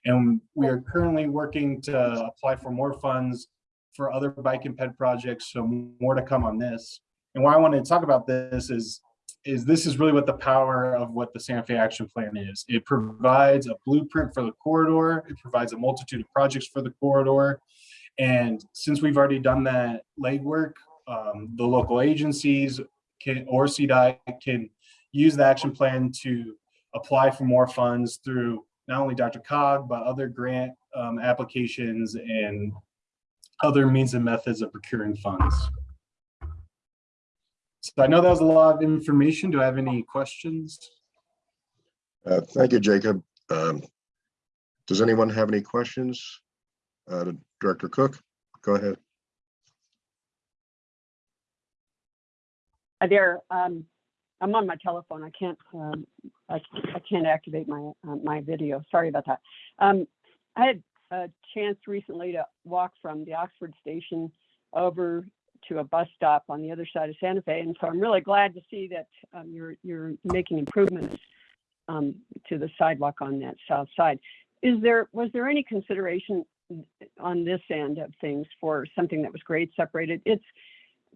And we are currently working to apply for more funds for other bike and ped projects, so more to come on this. And why I wanted to talk about this is is this is really what the power of what the Santa Fe Action Plan is. It provides a blueprint for the corridor. It provides a multitude of projects for the corridor. And since we've already done that legwork, um, the local agencies can, or CDOT can use the action plan to apply for more funds through not only DRCOG, but other grant um, applications and other means and methods of procuring funds. So I know that was a lot of information. Do I have any questions? Uh, Thank you, Jacob. Um, Does anyone have any questions? Uh, to Director Cook? go ahead. Hi there, um, I'm on my telephone. I can't, um, I, I can't activate my, uh, my video. Sorry about that. Um, I had a chance recently to walk from the Oxford station over to a bus stop on the other side of Santa Fe. And so I'm really glad to see that, um, you're, you're making improvements, um, to the sidewalk on that south side. Is there, was there any consideration on this end of things for something that was grade separated? It's,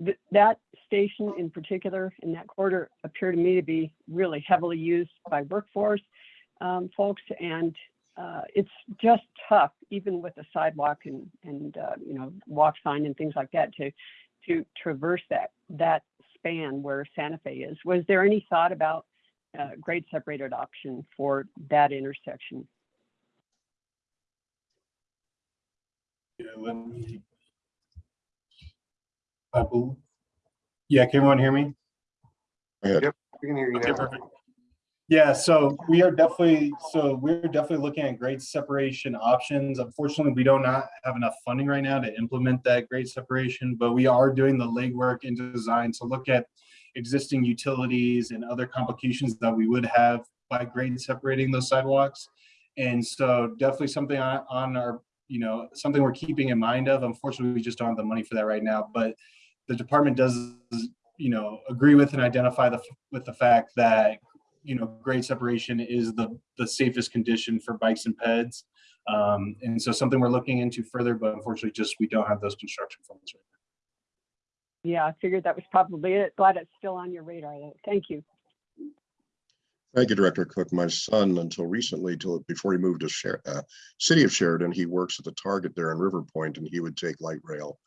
th- that station in particular in that quarter appear to me to be really heavily used by workforce um, folks and uh, it's just tough even with a sidewalk and and uh, you know walk sign and things like that to to traverse that that span where Santa Fe is. Was there any thought about uh, grade separated option for that intersection? Yeah, let me. I bel- Yeah, can everyone hear me? Go. Yep. We can hear you Okay, now. perfect. Yeah, so we are definitely, so we're definitely looking at grade separation options. Unfortunately, we do not have enough funding right now to implement that grade separation, but we are doing the legwork and design to look at existing utilities and other complications that we would have by grade separating those sidewalks. And so definitely something on, on our, you know, something we're keeping in mind of. Unfortunately, we just don't have the money for that right now, but the department does, you know, agree with and identify the, with the fact that you know, grade separation is the, the safest condition for bikes and peds. Um, and so something we're looking into further, but unfortunately just, we don't have those construction funds right now. Yeah, I figured that was probably it. Glad it's still on your radar. though. Thank you. Thank you, Director Cook. My son, until recently, till before he moved to Sher- uh, city of Sheridan, he works at the Target there in River Point, and he would take light rail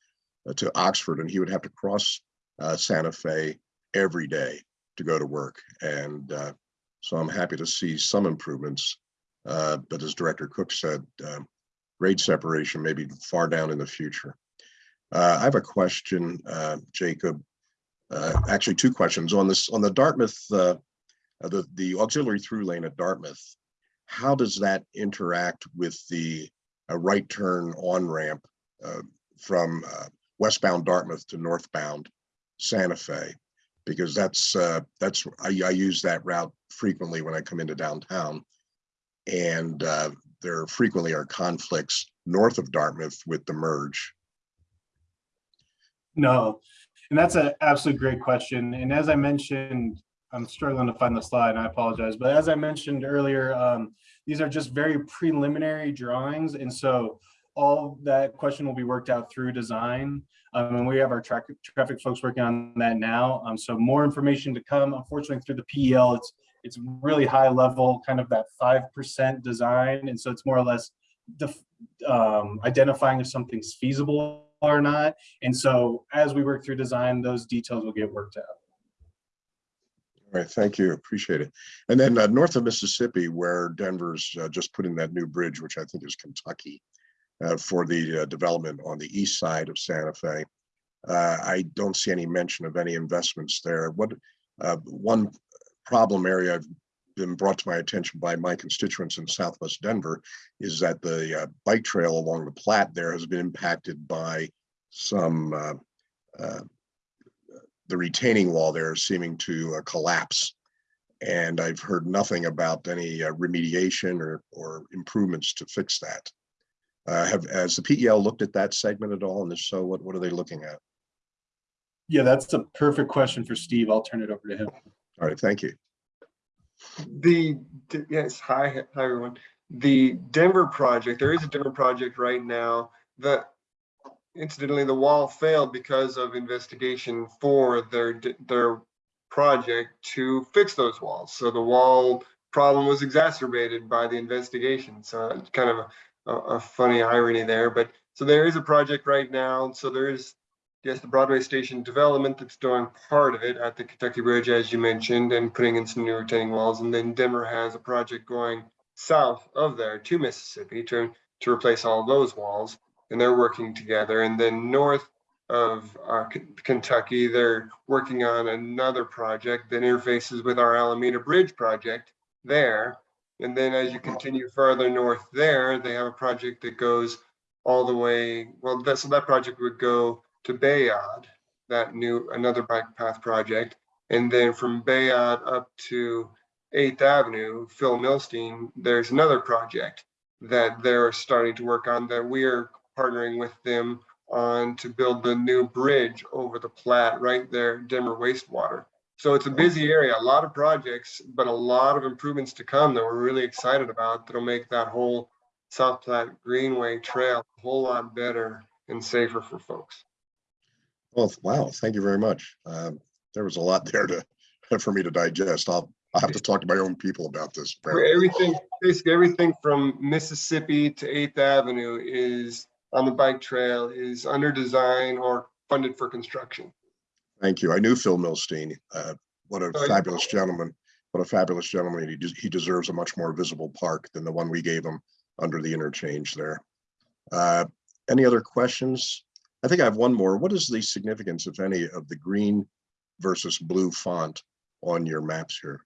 uh, to Oxford, and he would have to cross uh, Santa Fe every day to go to work. And uh, so I'm happy to see some improvements. Uh, but as Director Cook said, um, grade separation may be far down in the future. Uh, I have a question, uh, Jacob. Uh, actually, two questions on this on the Dartmouth. Uh, uh, the, the auxiliary through lane at Dartmouth, how does that interact with the right turn on ramp from westbound Dartmouth to northbound Santa Fe? Because that's, uh, that's, I, I use that route frequently when I come into downtown. And uh, there frequently are conflicts north of Dartmouth with the merge. No, and that's an absolute great question. And as I mentioned, I'm struggling to find the slide and I apologize, but as I mentioned earlier, um, these are just very preliminary drawings. And so all that question will be worked out through design. Um, and we have our traffic, traffic folks working on that now. Um, so more information to come. Unfortunately, through the PEL, it's it's really high level, kind of that 5% design. And so it's more or less um, identifying if something's feasible or not. And so as we work through design, those details will get worked out. All right, thank you, appreciate it. And then uh, north of Mississippi, where Denver's uh, just putting that new bridge, which I think is Kentucky, for the uh, development on the east side of Santa Fe. Uh, I don't see any mention of any investments there. What uh, one problem area I've been brought to my attention by my constituents in Southwest Denver is that the uh, bike trail along the Platte there has been impacted by some uh, uh, the retaining wall there seeming to uh, collapse. And I've heard nothing about any uh, remediation or, or improvements to fix that. Uh, have, has the PEL looked at that segment at all? And if so, what, what are they looking at? Yeah, that's a perfect question for Steve. I'll turn it over to him. All right, thank you. The, d- yes, hi, hi, everyone. The Denver project, there is a Denver project right now that incidentally, the wall failed because of investigation for their, their project to fix those walls. So the wall problem was exacerbated by the investigation. So it's kind of a, a, a funny irony there, but so there is a project right now. So there is yes, the Broadway Station development that's doing part of it at the Kentucky Bridge, as you mentioned, and putting in some new retaining walls. And then Denver has a project going south of there to Mississippi to, to replace all those walls. And they're working together. And then north of uh, Kentucky, they're working on another project that interfaces with our Alameda Bridge project there. And then as you continue further north there, they have a project that goes all the way, well, that, so that project would go to Bayaud, that new, another bike path project. And then from Bayaud up to Eighth Avenue, Phil Milstein, there's another project that they're starting to work on that we are partnering with them on to build the new bridge over the Platte right there, Denver wastewater. So it's a busy area, a lot of projects, but a lot of improvements to come that we're really excited about that'll make that whole South Platte Greenway Trail a whole lot better and safer for folks. Well, wow, thank you very much. Um, There was a lot there to, for me to digest. I'll, I'll have to talk to my own people about this. Where Everything, basically everything from Mississippi to Eighth Avenue is on the bike trail is under design or funded for construction. Thank you. I knew Phil Milstein. Uh, What a Oh, fabulous gentleman. What a fabulous gentleman. He des- he deserves a much more visible park than the one we gave him under the interchange there. Uh, Any other questions? I think I have one more. What is the significance, if any, of the green versus blue font on your maps here?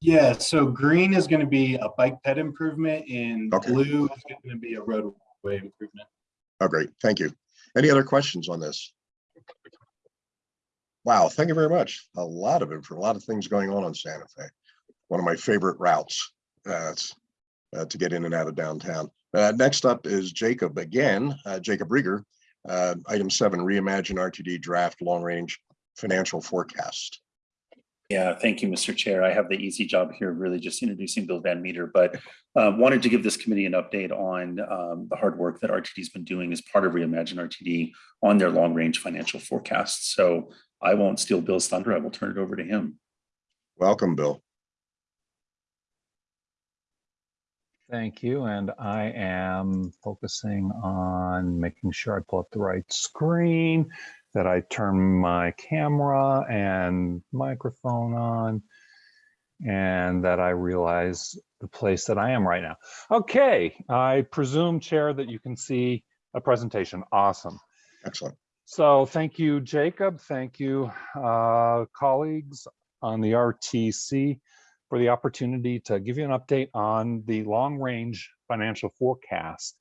Yeah, so green is going to be a bike ped improvement and Okay. blue is going to be a roadway improvement. Oh, great. Thank you. Any other questions on this? Wow, thank you very much. A lot of info, a lot of things going on on Santa Fe. One of my favorite routes uh, uh, to get in and out of downtown. Uh, Next up is Jacob again, uh, Jacob Riger. Uh, Item seven, reimagine RTD draft long-range financial forecast. Yeah, thank you, Mr. Chair. I have the easy job here, really just introducing Bill Van Meter, but uh, wanted to give this committee an update on um, the hard work that RTD's been doing as part of Reimagine RTD on their long-range financial forecasts. So I won't steal Bill's thunder. I will turn it over to him. Welcome, Bill. Thank you, and I am focusing on making sure I pull up the right screen, that I turn my camera and microphone on, and that I realize the place that I am right now. Okay, I presume, Chair, that you can see a presentation. Awesome. Excellent. So thank you, Jacob. Thank you, uh, colleagues on the RTC for the opportunity to give you an update on the long-range financial forecast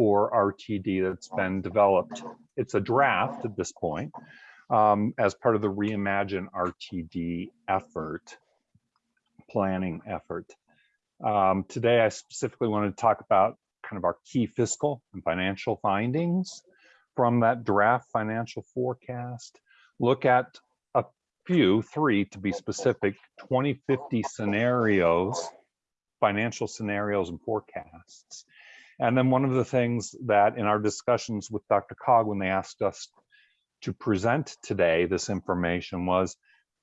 for RTD that's been developed. It's a draft at this point um, as part of the Reimagine RTD effort, planning effort. Um, today, I specifically wanted to talk about kind of our key fiscal and financial findings from that draft financial forecast, look at a few, three to be specific, 2050 scenarios, financial scenarios and forecasts. And then one of the things that in our discussions with DRCOG, when they asked us to present today this information was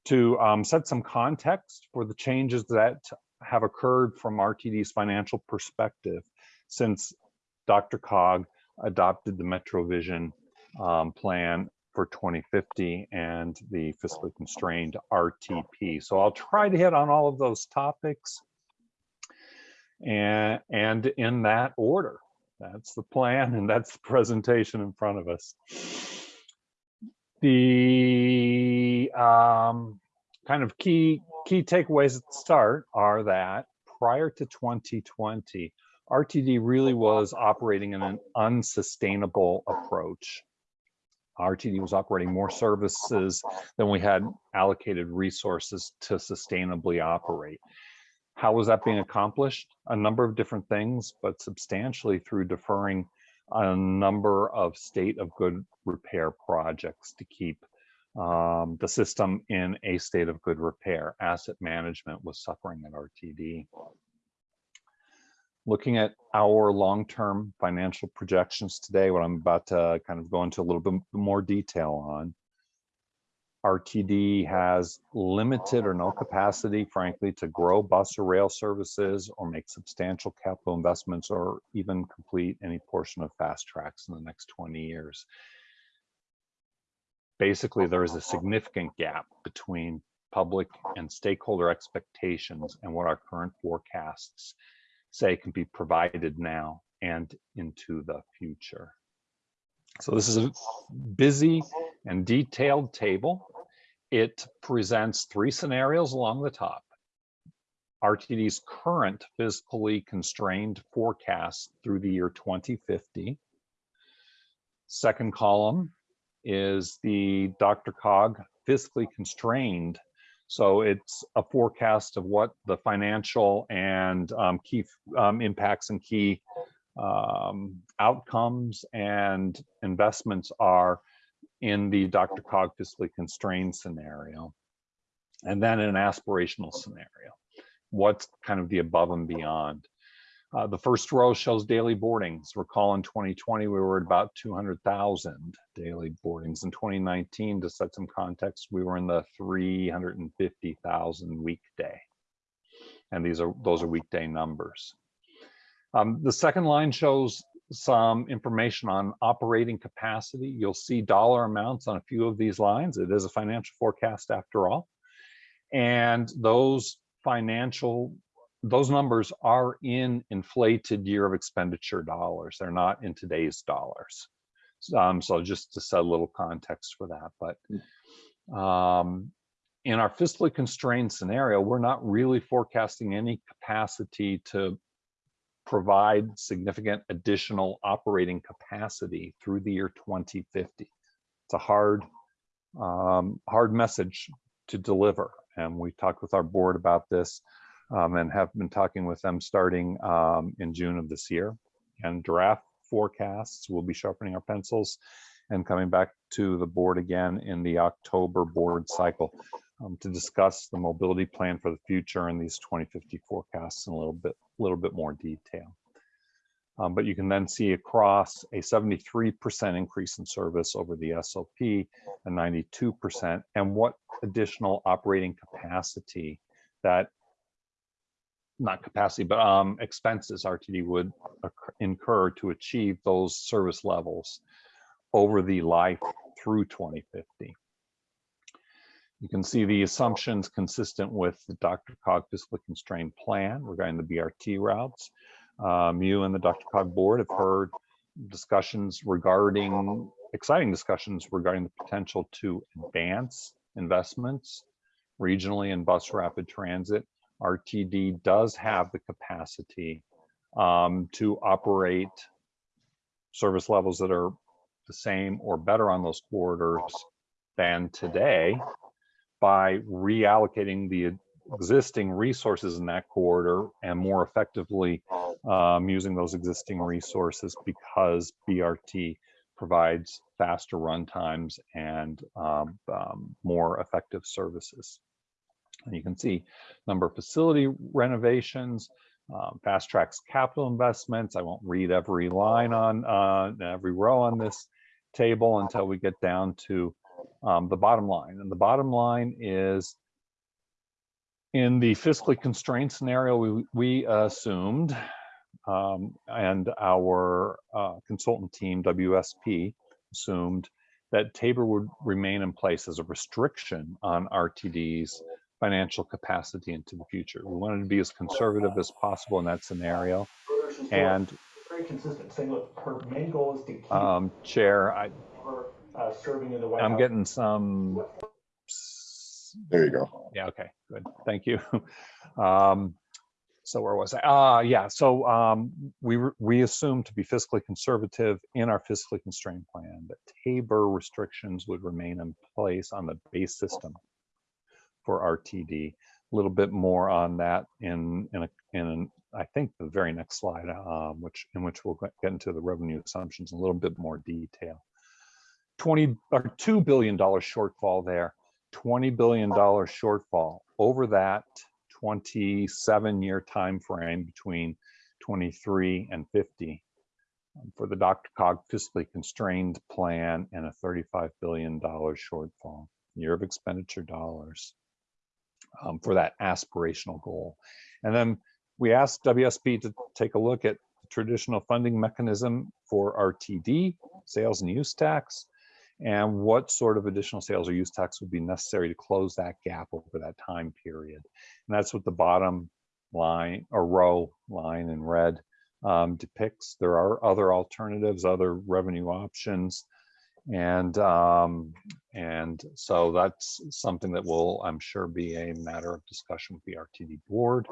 to um, set some context for the changes that have occurred from RTD's financial perspective since DRCOG adopted the MetroVision um, plan for 2050 and the fiscally constrained RTP. So I'll try to hit on all of those topics and, and in that order. That's the plan and that's the presentation in front of us. The um, kind of key key takeaways at the start are that prior to 2020, RTD really was operating in an unsustainable approach. RTD was operating more services than we had allocated resources to sustainably operate. How was that being accomplished? A number of different things, but substantially through deferring a number of state of good repair projects to keep um, the system in a state of good repair. Asset management was suffering at RTD. Looking at our long-term financial projections today, what I'm about to kind of go into a little bit more detail on. RTD has limited or no capacity, frankly, to grow bus or rail services or make substantial capital investments or even complete any portion of fast tracks in the next 20 years. Basically, there is a significant gap between public and stakeholder expectations and what our current forecasts say can be provided now and into the future. So this is a busy and detailed table. It presents three scenarios along the top. RTD's current fiscally constrained forecast through the year 2050. Second column is the Dr. Cog fiscally constrained. So it's a forecast of what the financial and um, key um, impacts and key um, outcomes and investments are in the DRCOG constrained scenario. And then an aspirational scenario. What's kind of the above and beyond? Uh, the first row shows daily boardings. Recall in 2020, we were at about 200,000 daily boardings. In 2019, to set some context, we were in the 350,000 weekday. And these are those are weekday numbers. Um, the second line shows some information on operating capacity. You'll see dollar amounts on a few of these lines. It is a financial forecast after all. And those financial those numbers are in inflated year of expenditure dollars. They're not in today's dollars. Um, so just to set a little context for that, but um, in our fiscally constrained scenario, we're not really forecasting any capacity to provide significant additional operating capacity through the year 2050. It's a hard, um, hard message to deliver. And we talked with our board about this um, and have been talking with them starting um, in June of this year. And draft forecasts, we'll be sharpening our pencils and coming back to the board again in the October board cycle um, to discuss the mobility plan for the future and these 2050 forecasts in a little bit, little bit more detail. Um, but you can then see across a 73% increase in service over the SOP, a 92%, and what additional operating capacity that not capacity, but um, expenses RTD would incur to achieve those service levels over the life through 2050. You can see the assumptions consistent with the Dr. Cog fiscally constrained plan regarding the BRT routes. Um, you and the DRCOG board have heard discussions regarding, exciting discussions regarding the potential to advance investments regionally in bus rapid transit RTD does have the capacity um, to operate service levels that are the same or better on those corridors than today by reallocating the existing resources in that corridor and more effectively um, using those existing resources because BRT provides faster run times and um, um, more effective services. And you can see number of facility renovations, um, fast tracks capital investments. I won't read every line on uh, every row on this table until we get down to um, the bottom line. And the bottom line is in the fiscally constrained scenario we, we assumed, um, and our uh, consultant team, WSP, assumed that Tabor would remain in place as a restriction on RTD's financial capacity into the future. We wanted to be as conservative as possible in that scenario. And very consistent, saying, look, her main goal is to keep um, Chair, I, uh, serving in the White I'm House. getting some. There you go. Yeah, okay, good. Thank you. Um, so where was I? Ah, yeah. So um, we we assumed to be fiscally conservative in our fiscally constrained plan that Tabor restrictions would remain in place on the base system for RTD. A little bit more on that in in a, in I think the very next slide, um, which in which we'll get into the revenue assumptions in a little bit more detail. 20 or two billion dollar shortfall there. 20 billion dollar shortfall over that 27 year time frame between 23 and 50 um, for the DRCOG fiscally constrained plan and a 35 billion dollar shortfall year of expenditure dollars um, for that aspirational goal. And then we asked WSP to take a look at the traditional funding mechanism for RTD, sales and use tax, and what sort of additional sales or use tax would be necessary to close that gap over that time period. And that's what the bottom line or row line in red um, depicts. There are other alternatives, other revenue options And, um, and so that's something that will, I'm sure, be a matter of discussion with the RTD board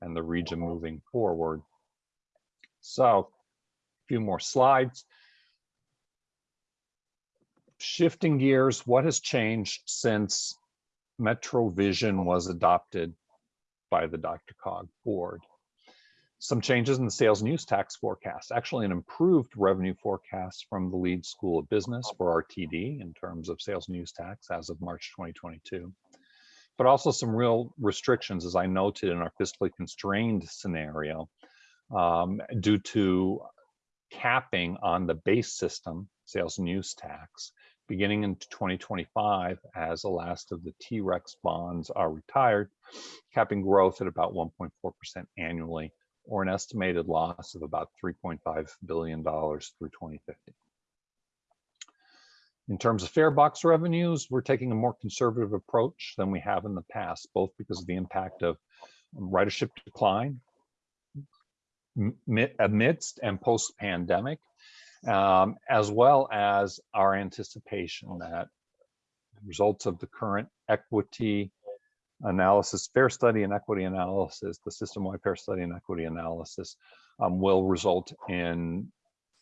and the region moving forward. So a few more slides. Shifting gears, what has changed since Metro Vision was adopted by the DRCOG board? Some changes in the sales and use tax forecast, actually an improved revenue forecast from the Leeds School of Business for RTD in terms of sales and use tax as of March 2022. But also some real restrictions, as I noted in our fiscally constrained scenario, um, due to capping on the base system sales and use tax beginning in 2025 as the last of the T-Rex bonds are retired, capping growth at about 1.4% annually or an estimated loss of about $3.5 billion through 2050. In terms of fare box revenues, we're taking a more conservative approach than we have in the past, both because of the impact of ridership decline amidst and post-pandemic, um, as well as our anticipation that results of the current equity analysis, fare study and equity analysis, the system-wide fare study and equity analysis um, will result in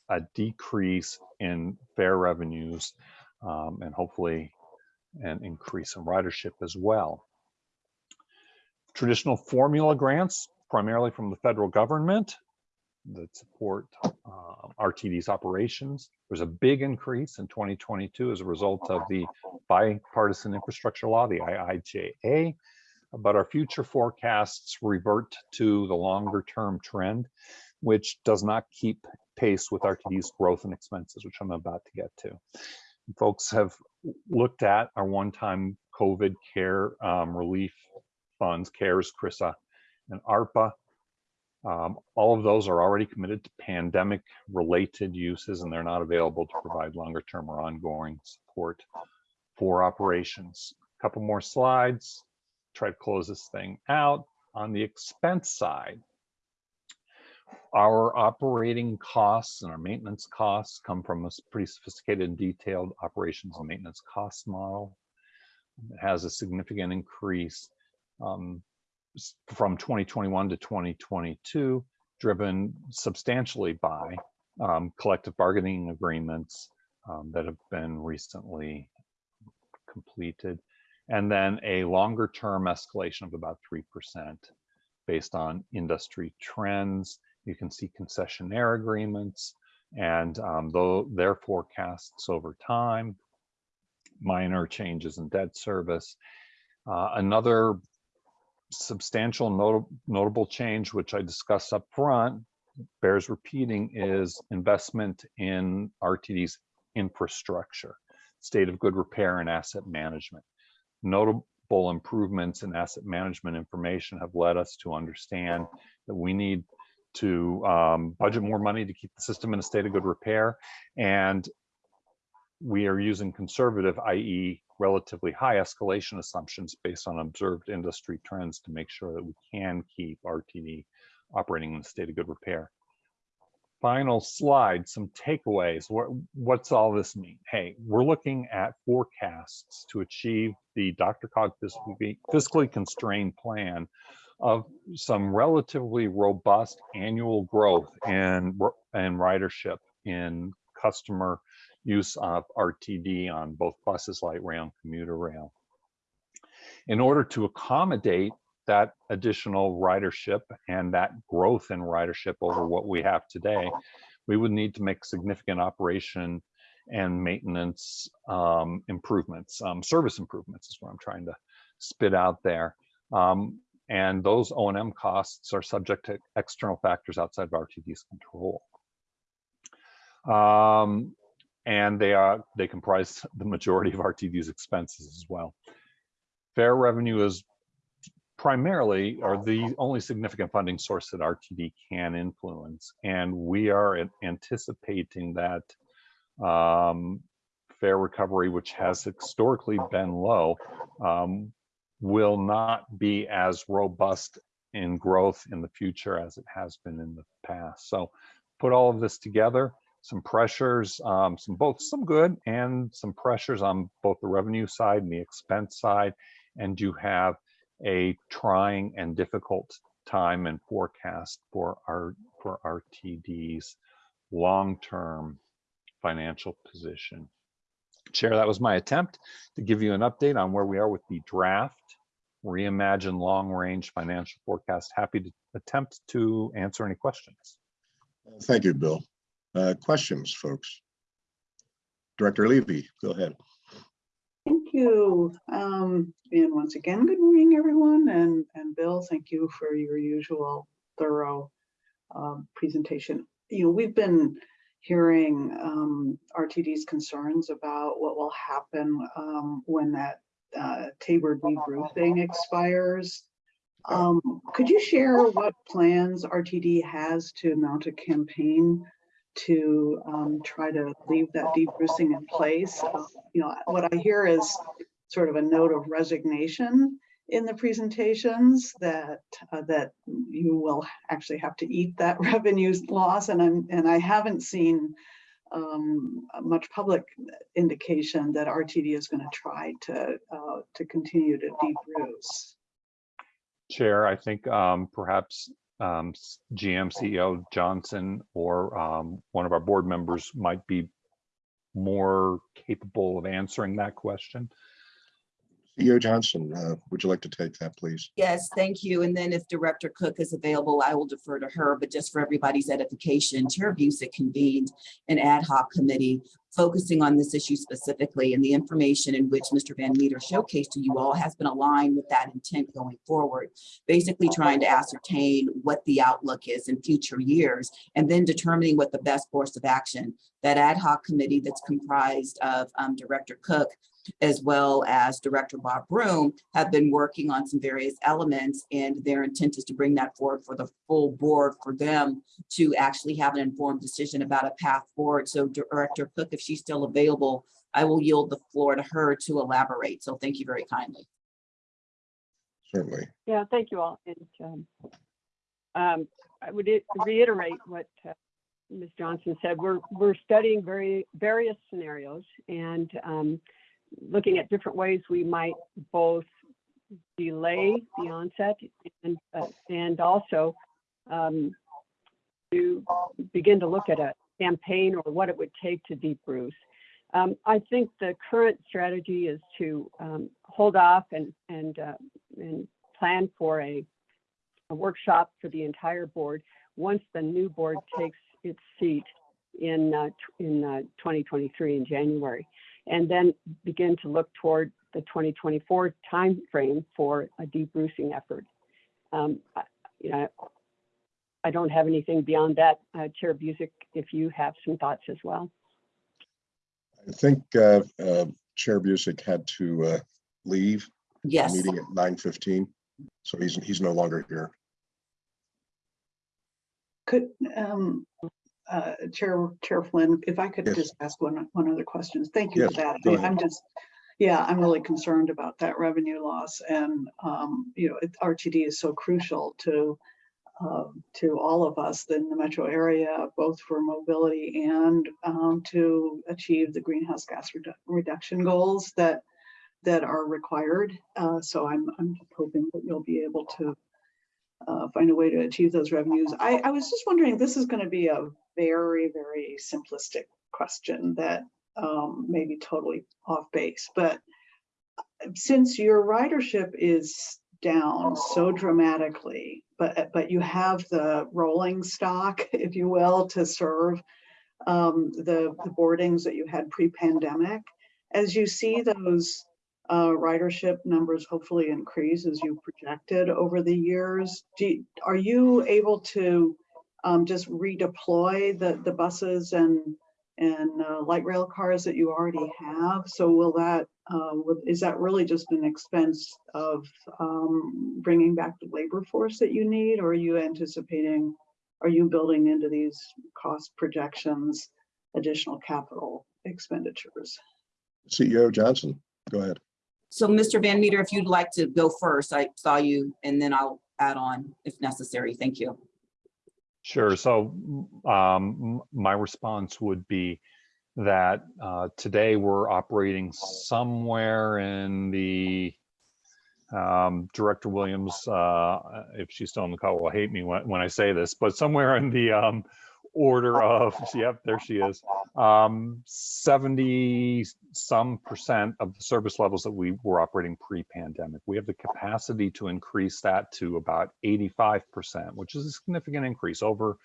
a decrease in fare revenues um, and hopefully an increase in ridership as well. Traditional formula grants, primarily from the federal government, that support uh, RTD's operations. There's a big increase in 2022 as a result of the bipartisan infrastructure law, the IIJA, but our future forecasts revert to the longer term trend, which does not keep pace with RTD's growth and expenses, which I'm about to get to. Folks have looked at our one-time COVID care um, relief funds, CARES, CRRSAA, and ARPA. Um, all of those are already committed to pandemic related uses and they're not available to provide longer term or ongoing support for operations. A couple more slides, try to close this thing out. On the expense side, our operating costs and our maintenance costs come from a pretty sophisticated and detailed operations and maintenance cost model. It has a significant increase um, from 2021 to 2022, driven substantially by um, collective bargaining agreements um, that have been recently completed, and then a longer term escalation of about 3% based on industry trends. You can see concessionaire agreements and um, though their forecasts over time, minor changes in debt service. Uh, another substantial not notable change, which I discussed up front, bears repeating, is investment in RTD's infrastructure, state of good repair and asset management. Notable improvements in asset management information have led us to understand that we need to um, budget more money to keep the system in a state of good repair. And we are using conservative, i.e. relatively high escalation assumptions based on observed industry trends to make sure that we can keep RTD operating in a state of good repair. Final slide, some takeaways. What, what's all this mean? Hey, we're looking at forecasts to achieve the DRCOG fiscally, constrained plan of some relatively robust annual growth and, in ridership in customer use of RTD on both buses, light rail, and commuter rail. In order to accommodate that additional ridership and that growth in ridership over what we have today, we would need to make significant operation and maintenance um, improvements, um, service improvements is what I'm trying to spit out there. Um, and those O&M costs are subject to external factors outside of RTD's control. Um, and they are they comprise the majority of RTD's expenses as well. Fare revenue is primarily or the only significant funding source that RTD can influence, and we are anticipating that um, fare recovery, which has historically been low, um, will not be as robust in growth in the future as it has been in the past. So put all of this together, some pressures, um, some both some good and some pressures on both the revenue side and the expense side. And you have a trying and difficult time and forecast for our for RTD's long-term financial position. Chair, that was my attempt to give you an update on where we are with the draft reimagine long-range financial forecast. Happy to attempt to answer any questions. Thank you, Bill. Uh, Questions, folks? Director Levy, go ahead. Thank you. Um, and once again, good morning, everyone. And, and Bill, thank you for your usual thorough um, presentation. You know, we've been hearing um, RTD's concerns about what will happen um, when that uh, TABOR debrucing expires. Um, could you share what plans RTD has to mount a campaign to um, try to leave that deep roofing in place? Uh, You know, what I hear is sort of a note of resignation in the presentations that uh, that you will actually have to eat that revenue loss, and I'm and I haven't seen um, much public indication that RTD is going to try to uh, to continue to roofs. Chair, I think um, perhaps um, GM CEO Johnson or um, one of our board members might be more capable of answering that question. CEO Johnson, uh, would you like to take that, please? Yes, thank you. And then if Director Cook is available, I will defer to her, but just for everybody's edification, Chair Busick convened an ad hoc committee focusing on this issue specifically, and the information in which Mr. Van Meter showcased to you all has been aligned with that intent going forward. Basically trying to ascertain what the outlook is in future years, and then determining what the best course of action. That ad hoc committee that's comprised of um, Director Cook, as well as Director Bob Broom have been working on some various elements and their intent is to bring that forward for the full board for them to actually have an informed decision about a path forward. So Director Cook, if she's still available, I will yield the floor to her to elaborate. So thank you very kindly. Certainly. Yeah, thank you all. And um, um, I would reiterate what uh, Ms. Johnson said. We're, we're studying very, various scenarios and um, looking at different ways we might both delay the onset and, uh, and also um, to begin to look at a campaign or what it would take to debruce. Um, I think the current strategy is to um, hold off and, and, uh, and plan for a, a workshop for the entire board once the new board takes its seat in, uh, in uh, 2023 in January. And then begin to look toward the 2024 timeframe for a debrucing effort. Um, you know, I don't have anything beyond that. Uh, Chair Busick, if you have some thoughts as well. I think uh, uh, Chair Busick had to uh, leave the Yes. meeting at nine fifteen, so he's, he's no longer here. Could, um, uh, Chair, Chair Flynn, if I could Yes. just ask one, one other question. Thank you for that. I go mean, ahead. I'm just, yeah, I'm really concerned about that revenue loss and, um, you know, it- RTD is so crucial to, um, to all of us in the metro area, both for mobility and, um, to achieve the greenhouse gas redu- reduction goals that, that are required. Uh, so I'm, I'm hoping that you'll be able to uh, find a way to achieve those revenues. I, I was just wondering, this is going to be a very, very simplistic question that um, may be totally off base, but since your ridership is down so dramatically, but, but you have the rolling stock, if you will, to serve um, the, the boardings that you had pre-pandemic, as you see those uh, ridership numbers hopefully increase as you projected over the years. You- are you able to um, just redeploy the, the buses and, and uh, light rail cars that you already have? So will that, uh, is that really just an expense of um, bringing back the labor force that you need? Or are you anticipating, are you building into these cost projections additional capital expenditures? CEO Johnson, go ahead. So Mr. Van Meter, if you'd like to go first, I saw you and then I'll add on if necessary. Thank you. Sure. So um, my response would be that uh, today we're operating somewhere in the um, Director Williams, uh, if she's still on the call, will hate me when, when I say this, but somewhere in the um, order of, yep, there she is, um, 70 some percent of the service levels that we were operating pre-pandemic. We have the capacity to increase that to about 85%, which is a significant increase, over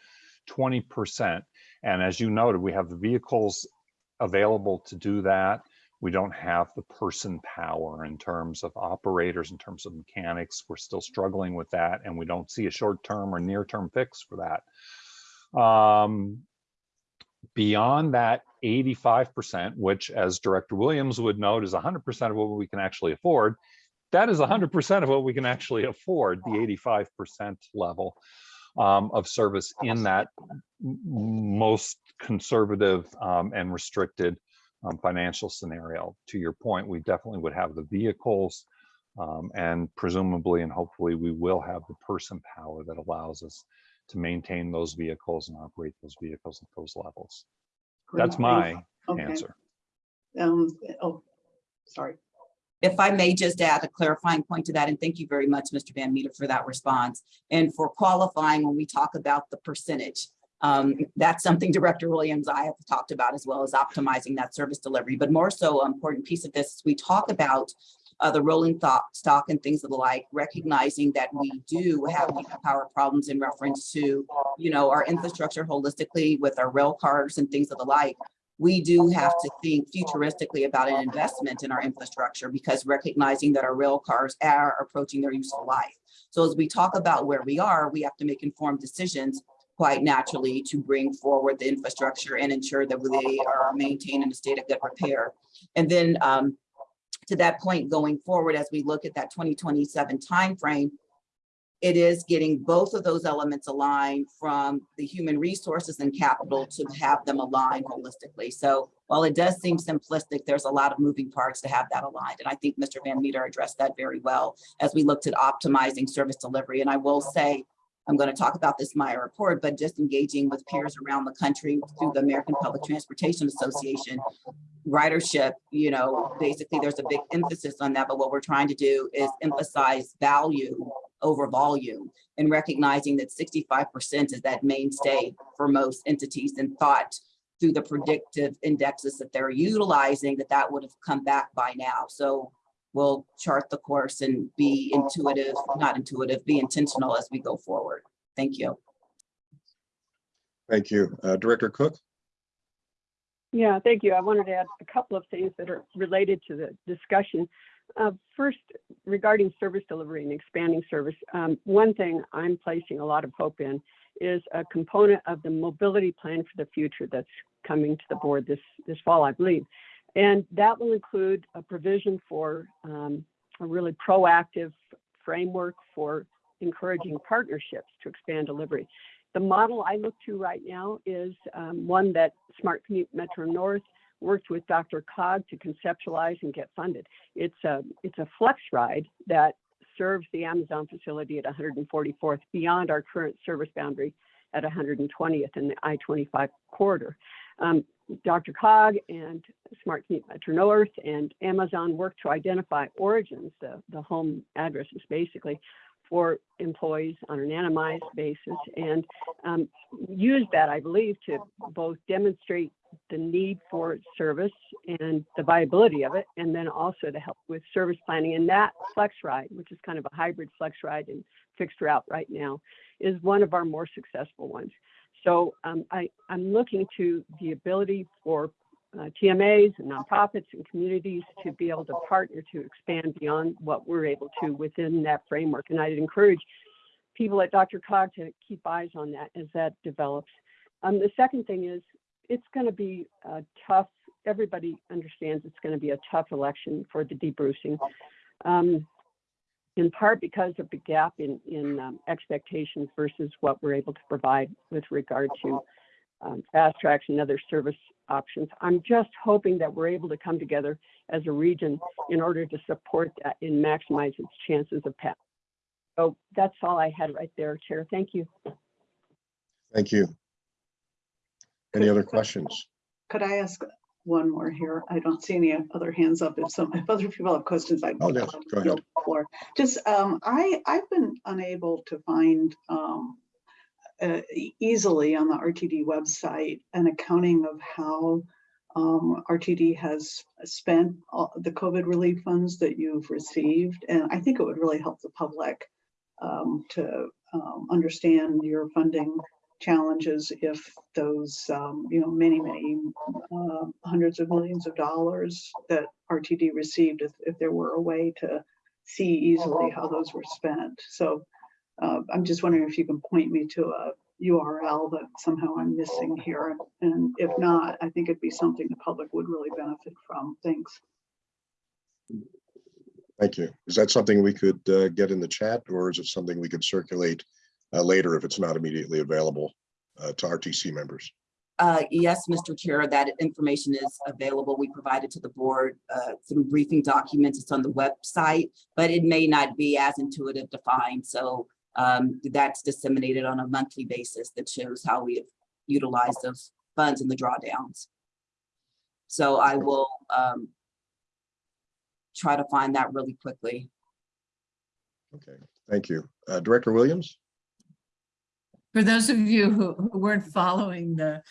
20%. And as you noted, we have the vehicles available to do that. We don't have the person power in terms of operators, in terms of mechanics. We're still struggling with that, and we don't see a short-term or near-term fix for that. Um, beyond that 85%, which as Director Williams would note is 100% of what we can actually afford, that is 100% of what we can actually afford, the 85% level um, of service in that most conservative um, and restricted um, financial scenario. To your point, we definitely would have the vehicles um, and presumably and hopefully we will have the person power that allows us to maintain those vehicles and operate those vehicles at those levels. Great, That's my Okay. answer. Um, oh, sorry. If I may just add a clarifying point to that, and thank you very much, Mr. Van Meter, for that response. And for qualifying, when we talk about the percentage, um, that's something Director Williams, I have talked about as well as optimizing that service delivery. But more so, an important piece of this, is we talk about uh, the rolling stock, and things of the like, recognizing that we do have power problems in reference to, you know, our infrastructure holistically with our rail cars and things of the like we do have to think futuristically about an investment in our infrastructure because recognizing that our rail cars are approaching their useful life. So as we talk about where we are, we have to make informed decisions quite naturally to bring forward the infrastructure and ensure that they are maintained in a state of good repair. And then um, to that point going forward, as we look at that 2027 timeframe, it is getting both of those elements aligned from the human resources and capital to have them aligned holistically. So while it does seem simplistic, there's a lot of moving parts to have that aligned. And I think Mr. Van Meter addressed that very well as we looked at optimizing service delivery. And I will say, I'm going to talk about this my report, but just engaging with peers around the country through the American Public Transportation Association, ridership, you know, basically there's a big emphasis on that, but what we're trying to do is emphasize value over volume and recognizing that 65% is that mainstay for most entities and thought through the predictive indexes that they're utilizing that that would have come back by now. So we'll chart the course and be intuitive, not intuitive, be intentional as we go forward. Thank you. Thank you. Uh, Director Cook? Yeah, thank you. I wanted to add a couple of things that are related to the discussion. Uh, First, regarding service delivery and expanding service, um, one thing I'm placing a lot of hope in is a component of the mobility plan for the future that's coming to the board this, this fall, I believe. And that will include a provision for um, a really proactive framework for encouraging partnerships to expand delivery. The model I look to right now is um, one that Smart Commute Metro North worked with Dr. Cog to conceptualize and get funded. It's a it's a flex ride that serves the Amazon facility at 144th beyond our current service boundary at 120th in the I-25 corridor. Um, DRCOG and Smart Metro North and Amazon worked to identify origins, the, the home addresses basically, for employees on an anonymized basis and um, use that, I believe, to both demonstrate the need for service and the viability of it, and then also to help with service planning. And that flex ride, which is kind of a hybrid flex ride and fixed route right now, is one of our more successful ones. So um, I, I'm looking to the ability for uh, TMAs and nonprofits and communities to be able to partner to expand beyond what we're able to within that framework. And I'd encourage people at DRCOG to keep eyes on that as that develops. Um, the second thing is it's going to be a tough, everybody understands it's going to be a tough election for the debrucing. Um, in part because of the gap in, in um, expectations versus what we're able to provide with regard to um, FasTracks and other service options. I'm just hoping that we're able to come together as a region in order to support that and maximize its chances of pass. So that's all I had right there, Chair. Thank you. Thank you. Any other questions? Could I ask one more here? I don't see any other hands up. If some, if other people have questions, I'd. Oh, yes, go ahead. floor. Just, um, I, I've been unable to find, um, uh, easily on the RTD website an accounting of how, um, RTD has spent all the COVID relief funds that you've received. And I think it would really help the public, um, to, um, understand your funding challenges if those, um, you know, many, many uh, hundreds of millions of dollars that RTD received, if, if there were a way to see easily how those were spent. So uh, I'm just wondering if you can point me to a URL that somehow I'm missing here. And if not, I think it'd be something the public would really benefit from. Thanks. Thank you. Is that something we could uh, get in the chat or is it something we could circulate uh, later if it's not immediately available uh, to RTC members? Uh, yes, Mr. Chair, that information is available. We provided to the board, uh, through briefing documents. It's on the website, but it may not be as intuitive to find. So, um, that's disseminated on a monthly basis that shows how we have utilized those funds in the drawdowns. So I will, um, try to find that really quickly. Okay, thank you. Uh, Director Williams? For those of you who who weren't following the,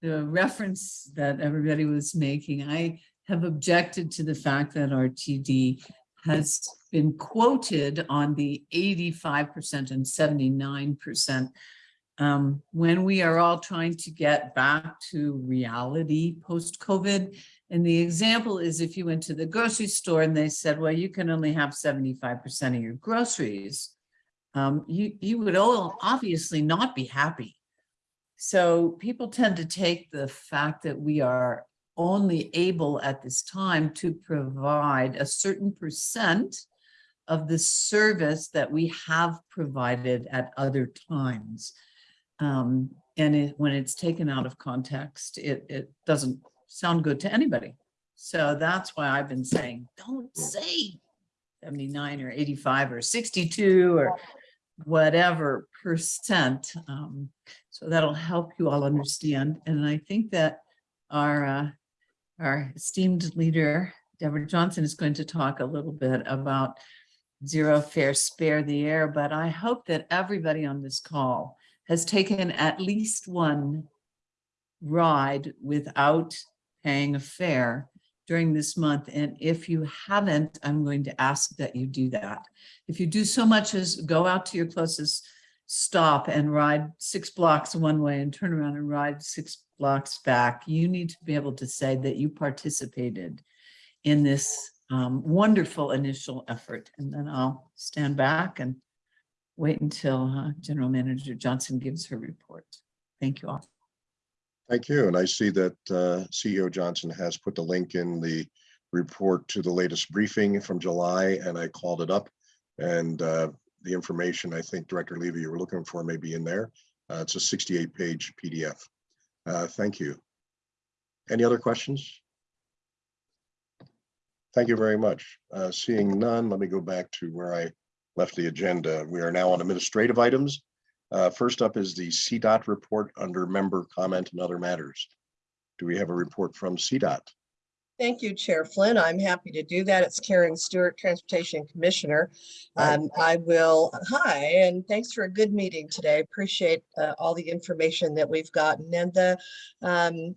the reference that everybody was making, I have objected to the fact that RTD has been quoted on the eighty-five percent and seventy-nine percent. Um, when we are all trying to get back to reality post-COVID. And the example is if you went to the grocery store and they said, well, you can only have seventy-five percent of your groceries um, you, you would all obviously not be happy. So people tend to take the fact that we are only able at this time to provide a certain percent of the service that we have provided at other times. Um, and it, when it's taken out of context, it, it doesn't sound good to anybody. So that's why I've been saying, don't say 79 or 85 or 62 or whatever percent. Um, so that'll help you all understand. And I think that our, uh, our esteemed leader, Debra Johnson, is going to talk a little bit about zero fare spare the air, but I hope that everybody on this call has taken at least one ride without paying a fare during this month. And if you haven't, I'm going to ask that you do that. If you do so much as go out to your closest stop and ride six blocks one way and turn around and ride six blocks back, you need to be able to say that you participated in this um, wonderful initial effort. And then I'll stand back and wait until uh, General Manager Johnson gives her report. Thank you all. Thank you. And I see that uh, CEO Johnson has put the link in the report to the latest briefing from July, and I called it up. And uh, the information I think Director Levy you were looking for may be in there. Uh, It's a 68-page PDF. Uh, Thank you. Any other questions? Thank you very much. Uh, Seeing none, let me go back to where I left the agenda. We are now on administrative items. Uh, First up is the CDOT report under member comment and other matters. Do we have a report from CDOT? Thank you, Chair Flynn. I'm happy to do that. It's Karen Stuart, Transportation Commissioner. Um, I will, hi, and thanks for a good meeting today. Appreciate uh, all the information that we've gotten and the um,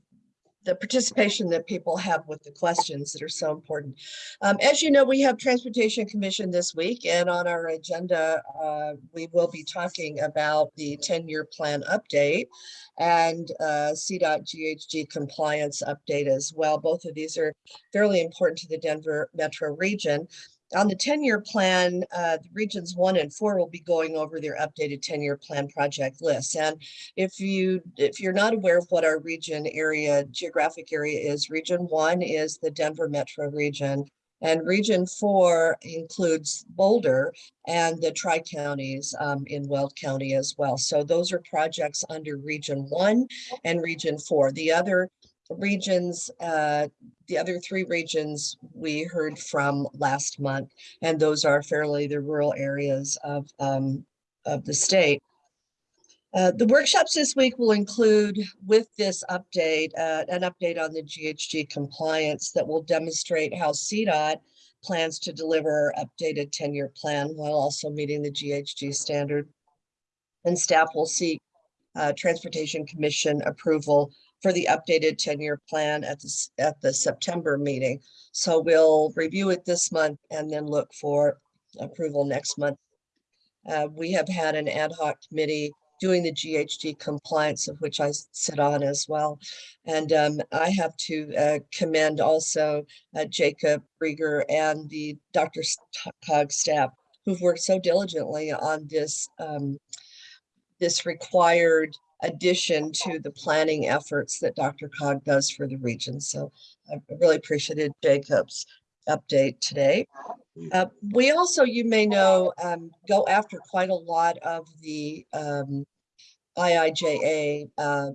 the participation that people have with the questions that are so important. Um, as you know, we have Transportation Commission this week and on our agenda, uh, we will be talking about the 10-year plan update and uh, CDOT GHG compliance update as well. Both of these are fairly important to the Denver metro region. On the 10-year plan, uh, regions one and four will be going over their updated 10-year plan project lists. And if you if you're not aware of what our region area geographic area is, region one is the Denver metro region. And region four includes Boulder and the tri-counties um, in Weld County as well. So those are projects under region one and region four. The other regions, uh, the other three regions we heard from last month, and those are fairly the rural areas of, um, of the state. Uh, The workshops this week will include with this update, uh, an update on the GHG compliance that will demonstrate how CDOT plans to deliver updated 10-year plan while also meeting the GHG standard. And staff will seek uh, Transportation Commission approval for the updated 10-year plan at the, at the September meeting. So we'll review it this month and then look for approval next month. Uh, We have had an ad hoc committee doing the GHG compliance of which I sit on as well. And um, I have to uh, commend also uh, Jacob Riger and the Dr. Cog staff who've worked so diligently on this um, this required addition to the planning efforts that Dr. Cog does for the region. So I really appreciated Jacob's update today. Uh, we also, you may know, um, go after quite a lot of the um, IIJA uh,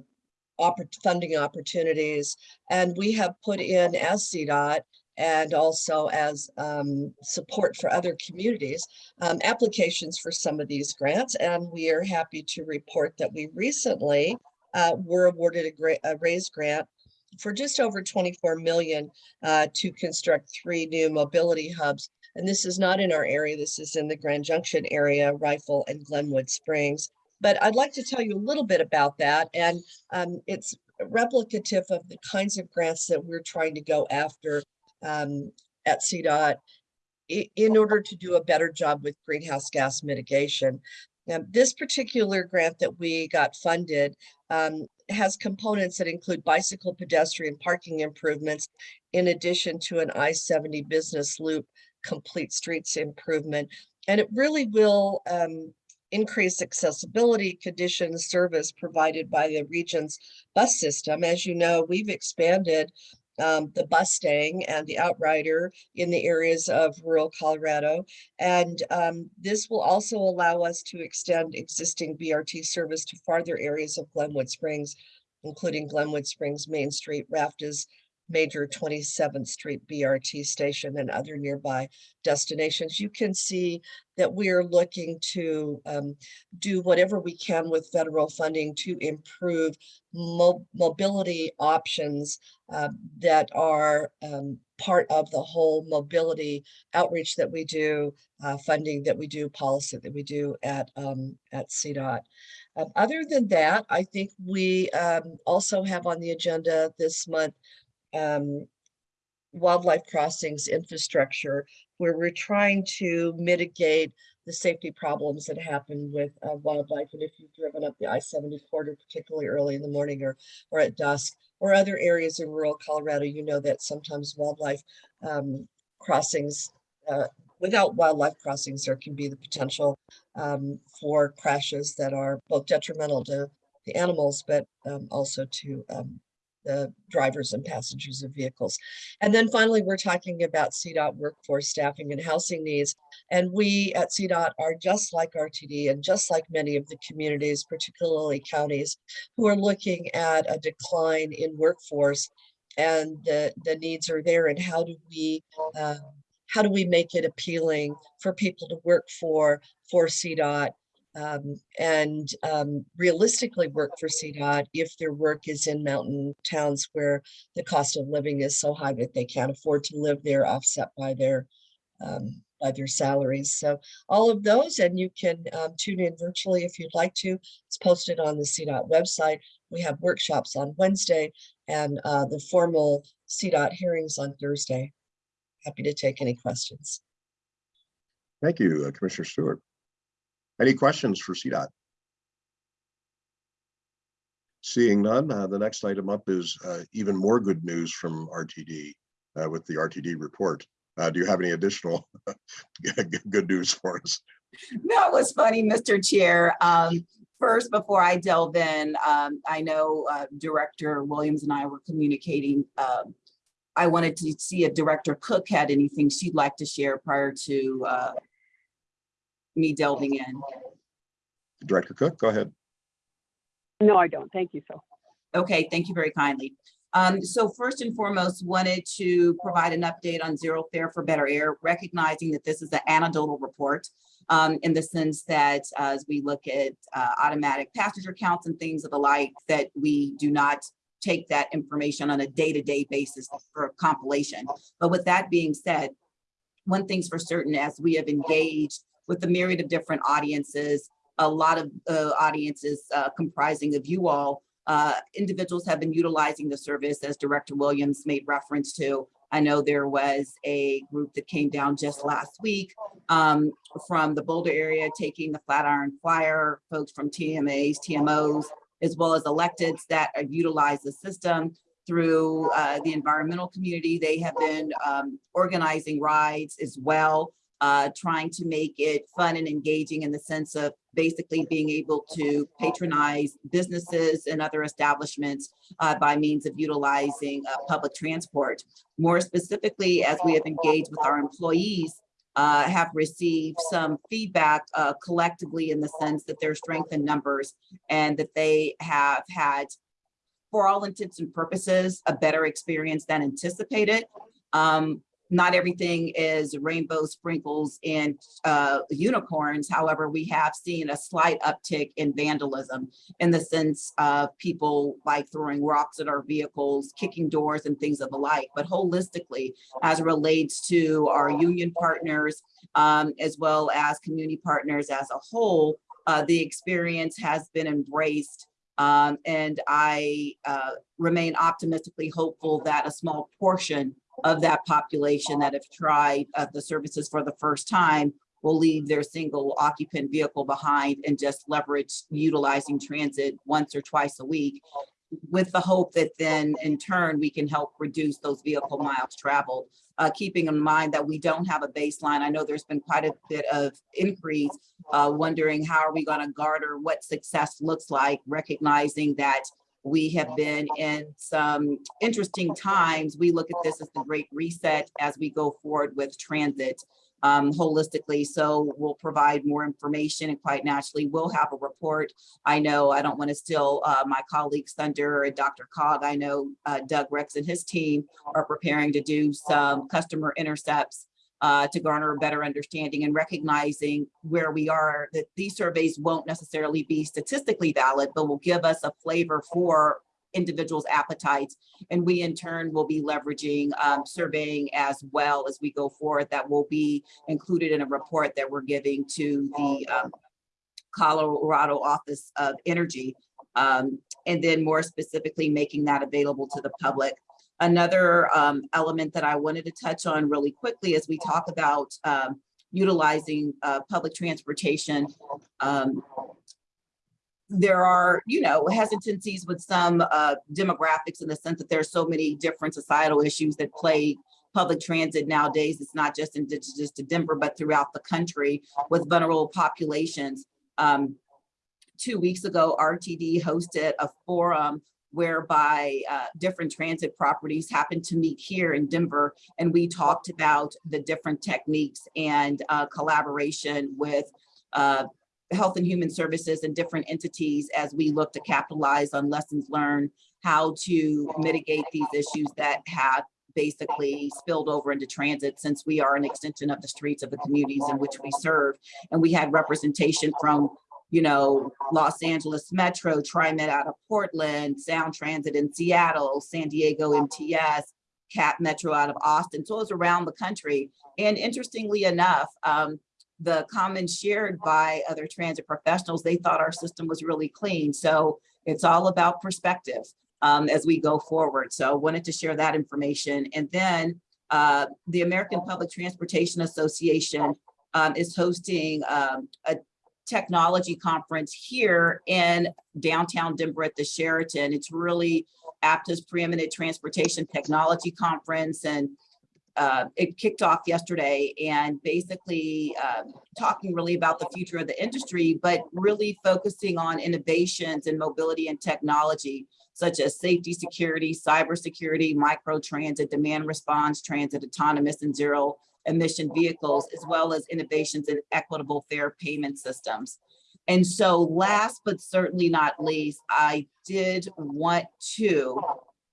funding opportunities. And we have put in as CDOT and also as um, support for other communities, um, applications for some of these grants. And we are happy to report that we recently uh, were awarded a a RAISE grant for just over 24 million uh, to construct three new mobility hubs. And this is not in our area. This is in the Grand Junction area, Rifle and Glenwood Springs. But I'd like to tell you a little bit about that. And um, it's replicative of the kinds of grants that we're trying to go after um, at CDOT in order to do a better job with greenhouse gas mitigation. Now, this particular grant that we got funded um, has components that include bicycle pedestrian parking improvements in addition to an I-70 business loop complete streets improvement. And it really will um, increase accessibility conditions service provided by the region's bus system. As you know, we've expanded um, the Bustang and the Outrider in the areas of rural Colorado. And um, this will also allow us to extend existing BRT service to farther areas of Glenwood Springs, including Glenwood Springs Main Street, Rapids, major 27th Street BRT station and other nearby destinations. You can see that we are looking to um, do whatever we can with federal funding to improve mo- mobility options uh, that are um, part of the whole mobility outreach that we do, uh, funding that we do, policy that we do at um, at CDOT. Um, other than that, I think we um, also have on the agenda this month um, wildlife crossings infrastructure, where we're trying to mitigate the safety problems that happen with uh, wildlife. And if you've driven up the I-70 corridor, particularly early in the morning or, or at dusk, or other areas in rural Colorado, you know that sometimes wildlife um, crossings, uh, without wildlife crossings, there can be the potential um, for crashes that are both detrimental to the animals, but um, also to um, the drivers and passengers of vehicles. And then finally, we're talking about CDOT workforce staffing and housing needs. And we at CDOT are just like RTD and just like many of the communities, particularly counties, who are looking at a decline in workforce and the, the needs are there and how do we uh, how do we make it appealing for people to work for for CDOT um, and um, realistically work for CDOT if their work is in mountain towns where the cost of living is so high that they can't afford to live there offset by their um, by their salaries. So all of those, and you can um, tune in virtually if you'd like to. It's posted on the CDOT website. We have workshops on Wednesday and uh, the formal CDOT hearings on Thursday. Happy to take any questions. Thank you, uh, Commissioner Stuart. Any questions for CDOT? Seeing none, uh, the next item up is uh, even more good news from RTD uh, with the RTD report. Uh, Do you have any additional good news for us? That was funny, Mr. Chair. Um, first, before I delve in, um, I know, uh, Director Williams and I were communicating. Um, I wanted to see if Director Cook had anything she'd like to share prior to, uh, me delving in. Director Cook, go ahead. No, I don't. Thank you, Phil. Okay, thank you very kindly. Um, so first and foremost, wanted to provide an update on Zero Fare for Better Air, recognizing that this is an anecdotal report um, in the sense that uh, as we look at uh, automatic passenger counts and things of the like, that we do not take that information on a day-to-day basis for compilation. But with that being said, one thing's for certain, as we have engaged with the myriad of different audiences, a lot of uh, audiences uh, comprising of you all, uh, individuals have been utilizing the service as Director Williams made reference to. I know there was a group that came down just last week um, from the Boulder area, taking the Flatiron Flyer, folks from TMAs, TMOs, as well as electeds that utilize the system through uh, the environmental community. They have been um, organizing rides as well, uh, trying to make it fun and engaging in the sense of basically being able to patronize businesses and other establishments uh, by means of utilizing uh, public transport. More specifically, as we have engaged with our employees, uh, have received some feedback uh, collectively in the sense that their strength in numbers and that they have had, for all intents and purposes, a better experience than anticipated. Um, not everything is rainbow sprinkles and uh, unicorns. However, we have seen a slight uptick in vandalism in the sense of people like throwing rocks at our vehicles, kicking doors and things of the like. But holistically, as it relates to our union partners, um, as well as community partners as a whole, uh, the experience has been embraced um, and I uh, remain optimistically hopeful that a small portion of that population that have tried uh, the services for the first time will leave their single occupant vehicle behind and just leverage utilizing transit once or twice a week with the hope that then in turn we can help reduce those vehicle miles traveled. Uh, keeping in mind that we don't have a baseline. I know there's been quite a bit of increase, uh, wondering how are we going to garner what success looks like, recognizing that we have been in some interesting times. We look at this as the great reset as we go forward with transit um, holistically. So we'll provide more information and quite naturally we'll have a report. I know I don't want to steal uh, my colleagues thunder and DRCOG. I know uh, Doug Rex and his team are preparing to do some customer intercepts uh, to garner a better understanding and recognizing where we are, that these surveys won't necessarily be statistically valid, but will give us a flavor for individuals' appetites. And we in turn will be leveraging um, surveying as well as we go forward that will be included in a report that we're giving to the um, Colorado Office of Energy. Um, and then more specifically, making that available to the public. Another um, element that I wanted to touch on really quickly as we talk about um, utilizing uh, public transportation. Um, there are, you know, hesitancies with some uh, demographics in the sense that there's so many different societal issues that plague public transit nowadays. It's not just indigenous to Denver, but throughout the country with vulnerable populations. Um, two weeks ago, RTD hosted a forum whereby uh, different transit properties happened to meet here in Denver. And we talked about the different techniques and uh, collaboration with uh, Health and Human Services and different entities as we look to capitalize on lessons learned, how to mitigate these issues that have basically spilled over into transit since we are an extension of the streets of the communities in which we serve. And we had representation from you know, Los Angeles Metro, TriMet out of Portland, Sound Transit in Seattle, San Diego MTS, CapMetro out of Austin. So it was around the country. And interestingly enough, um, the comments shared by other transit professionals, they thought our system was really clean. So it's all about perspective um, as we go forward. So wanted to share that information. And then uh, the American Public Transportation Association um, is hosting um, a technology conference here in downtown Denver at the Sheraton. It's really APTA's preeminent transportation technology conference and uh, it kicked off yesterday and basically uh, talking really about the future of the industry, but really focusing on innovations in mobility and technology, such as safety, security, cybersecurity, micro transit, demand response, transit, autonomous and zero emission vehicles, as well as innovations in equitable fare payment systems. And so last but certainly not least, I did want to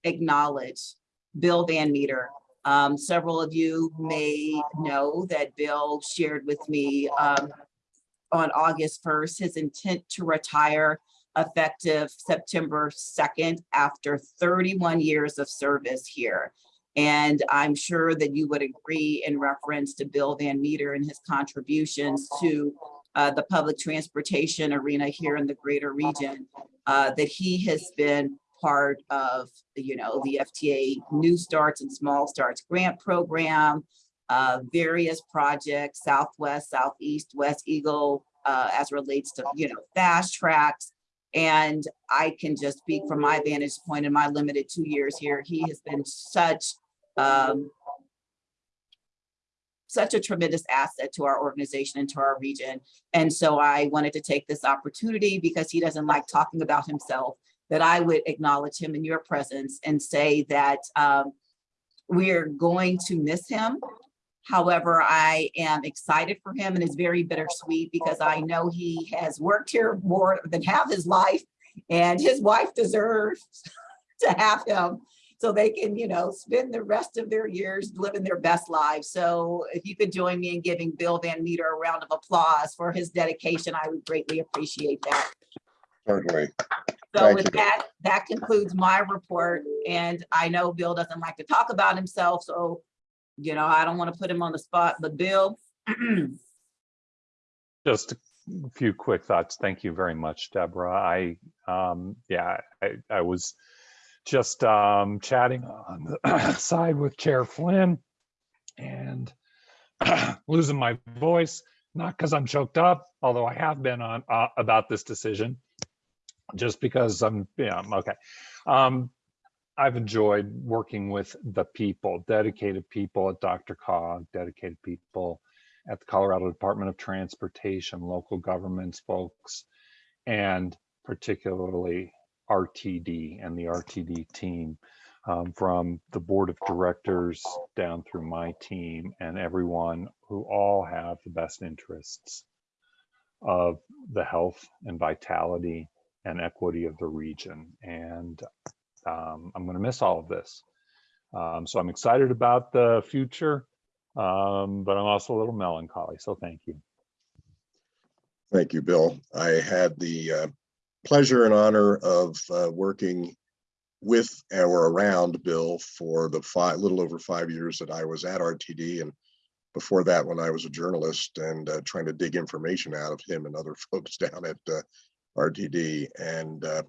acknowledge Bill Van Meter. Um, several of you may know that Bill shared with me, um, on August first, his intent to retire effective September second after thirty-one years of service here. And I'm sure that you would agree in reference to Bill Van Meter and his contributions to uh, the public transportation arena here in the greater region, uh, that he has been part of, you know, the FTA New Starts and Small Starts Grant Program, uh, various projects, Southwest, Southeast, West Eagle, uh, as relates to, you know, FasTracks. And I can just speak from my vantage point in my limited two years here. He has been such, um, such a tremendous asset to our organization and to our region. And so I wanted to take this opportunity because he doesn't like talking about himself, that I would acknowledge him in your presence and say that um, we're going to miss him. However, I am excited for him and it's very bittersweet because I know he has worked here more than half his life and his wife deserves to have him so they can, you know, spend the rest of their years living their best lives. So if you could join me in giving Bill Van Meter a round of applause for his dedication, I would greatly appreciate that. Certainly. So Thank with you. that, that concludes my report. And I know Bill doesn't like to talk about himself, so, you know, I don't want to put him on the spot, but Bill, Just a few quick thoughts. Thank you very much, Debra. I, um, yeah, I, I was just, um, chatting on the side with Chair Flynn and losing my voice, not because I'm choked up, although I have been on, uh, about this decision, just because I'm, yeah, I'm okay. Um, I've enjoyed working with the people, dedicated people at DRCOG, dedicated people at the Colorado Department of Transportation, local governments folks, and particularly RTD and the RTD team, um, from the board of directors down through my team and everyone who all have the best interests of the health and vitality and equity of the region. And um, I'm going to miss all of this. Um, so I'm excited about the future, um, but I'm also a little melancholy. So thank you. Thank you, Bill. I had the uh, pleasure and honor of uh, working with or around Bill for the five, little over five years that I was at RTD and before that, when I was a journalist and uh, trying to dig information out of him and other folks down at uh, RTD and uh,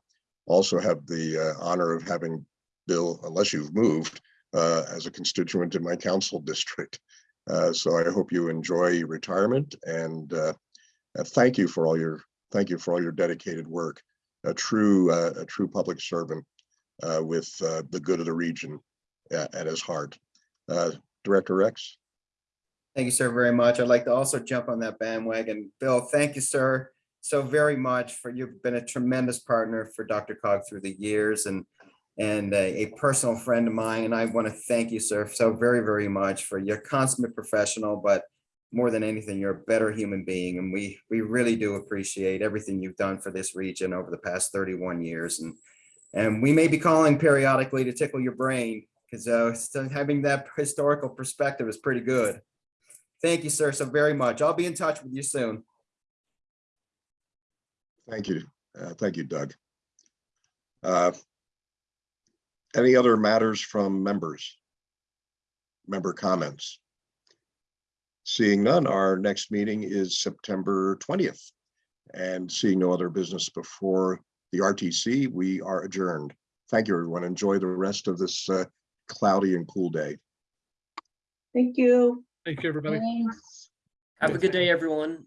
also have the uh, honor of having Bill, unless you've moved, uh, as a constituent in my council district. Uh, So I hope you enjoy retirement and uh, uh, thank you for all your, thank you for all your dedicated work. A true, uh, a true public servant with the good of the region at his heart. Director Rex? Thank you, sir, very much. I'd like to also jump on that bandwagon. Bill, thank you, sir, so very much for, you've been a tremendous partner for DRCOG through the years and, and a, a personal friend of mine. And I want to thank you, sir, so very, very much for your consummate professional, but more than anything, you're a better human being. And we, we really do appreciate everything you've done for this region over the past 31 years. And, and we may be calling periodically to tickle your brain because uh, having that historical perspective is pretty good. Thank you, sir, so very much. I'll be in touch with you soon. Thank you. Uh, Thank you, Doug. Uh, Any other matters from members? Member comments? Seeing none, our next meeting is September 20th. And seeing no other business before the RTC, we are adjourned. Thank you, everyone. Enjoy the rest of this uh, cloudy and cool day. thank you. Thank you, everybody. Thanks. Have a good day, everyone.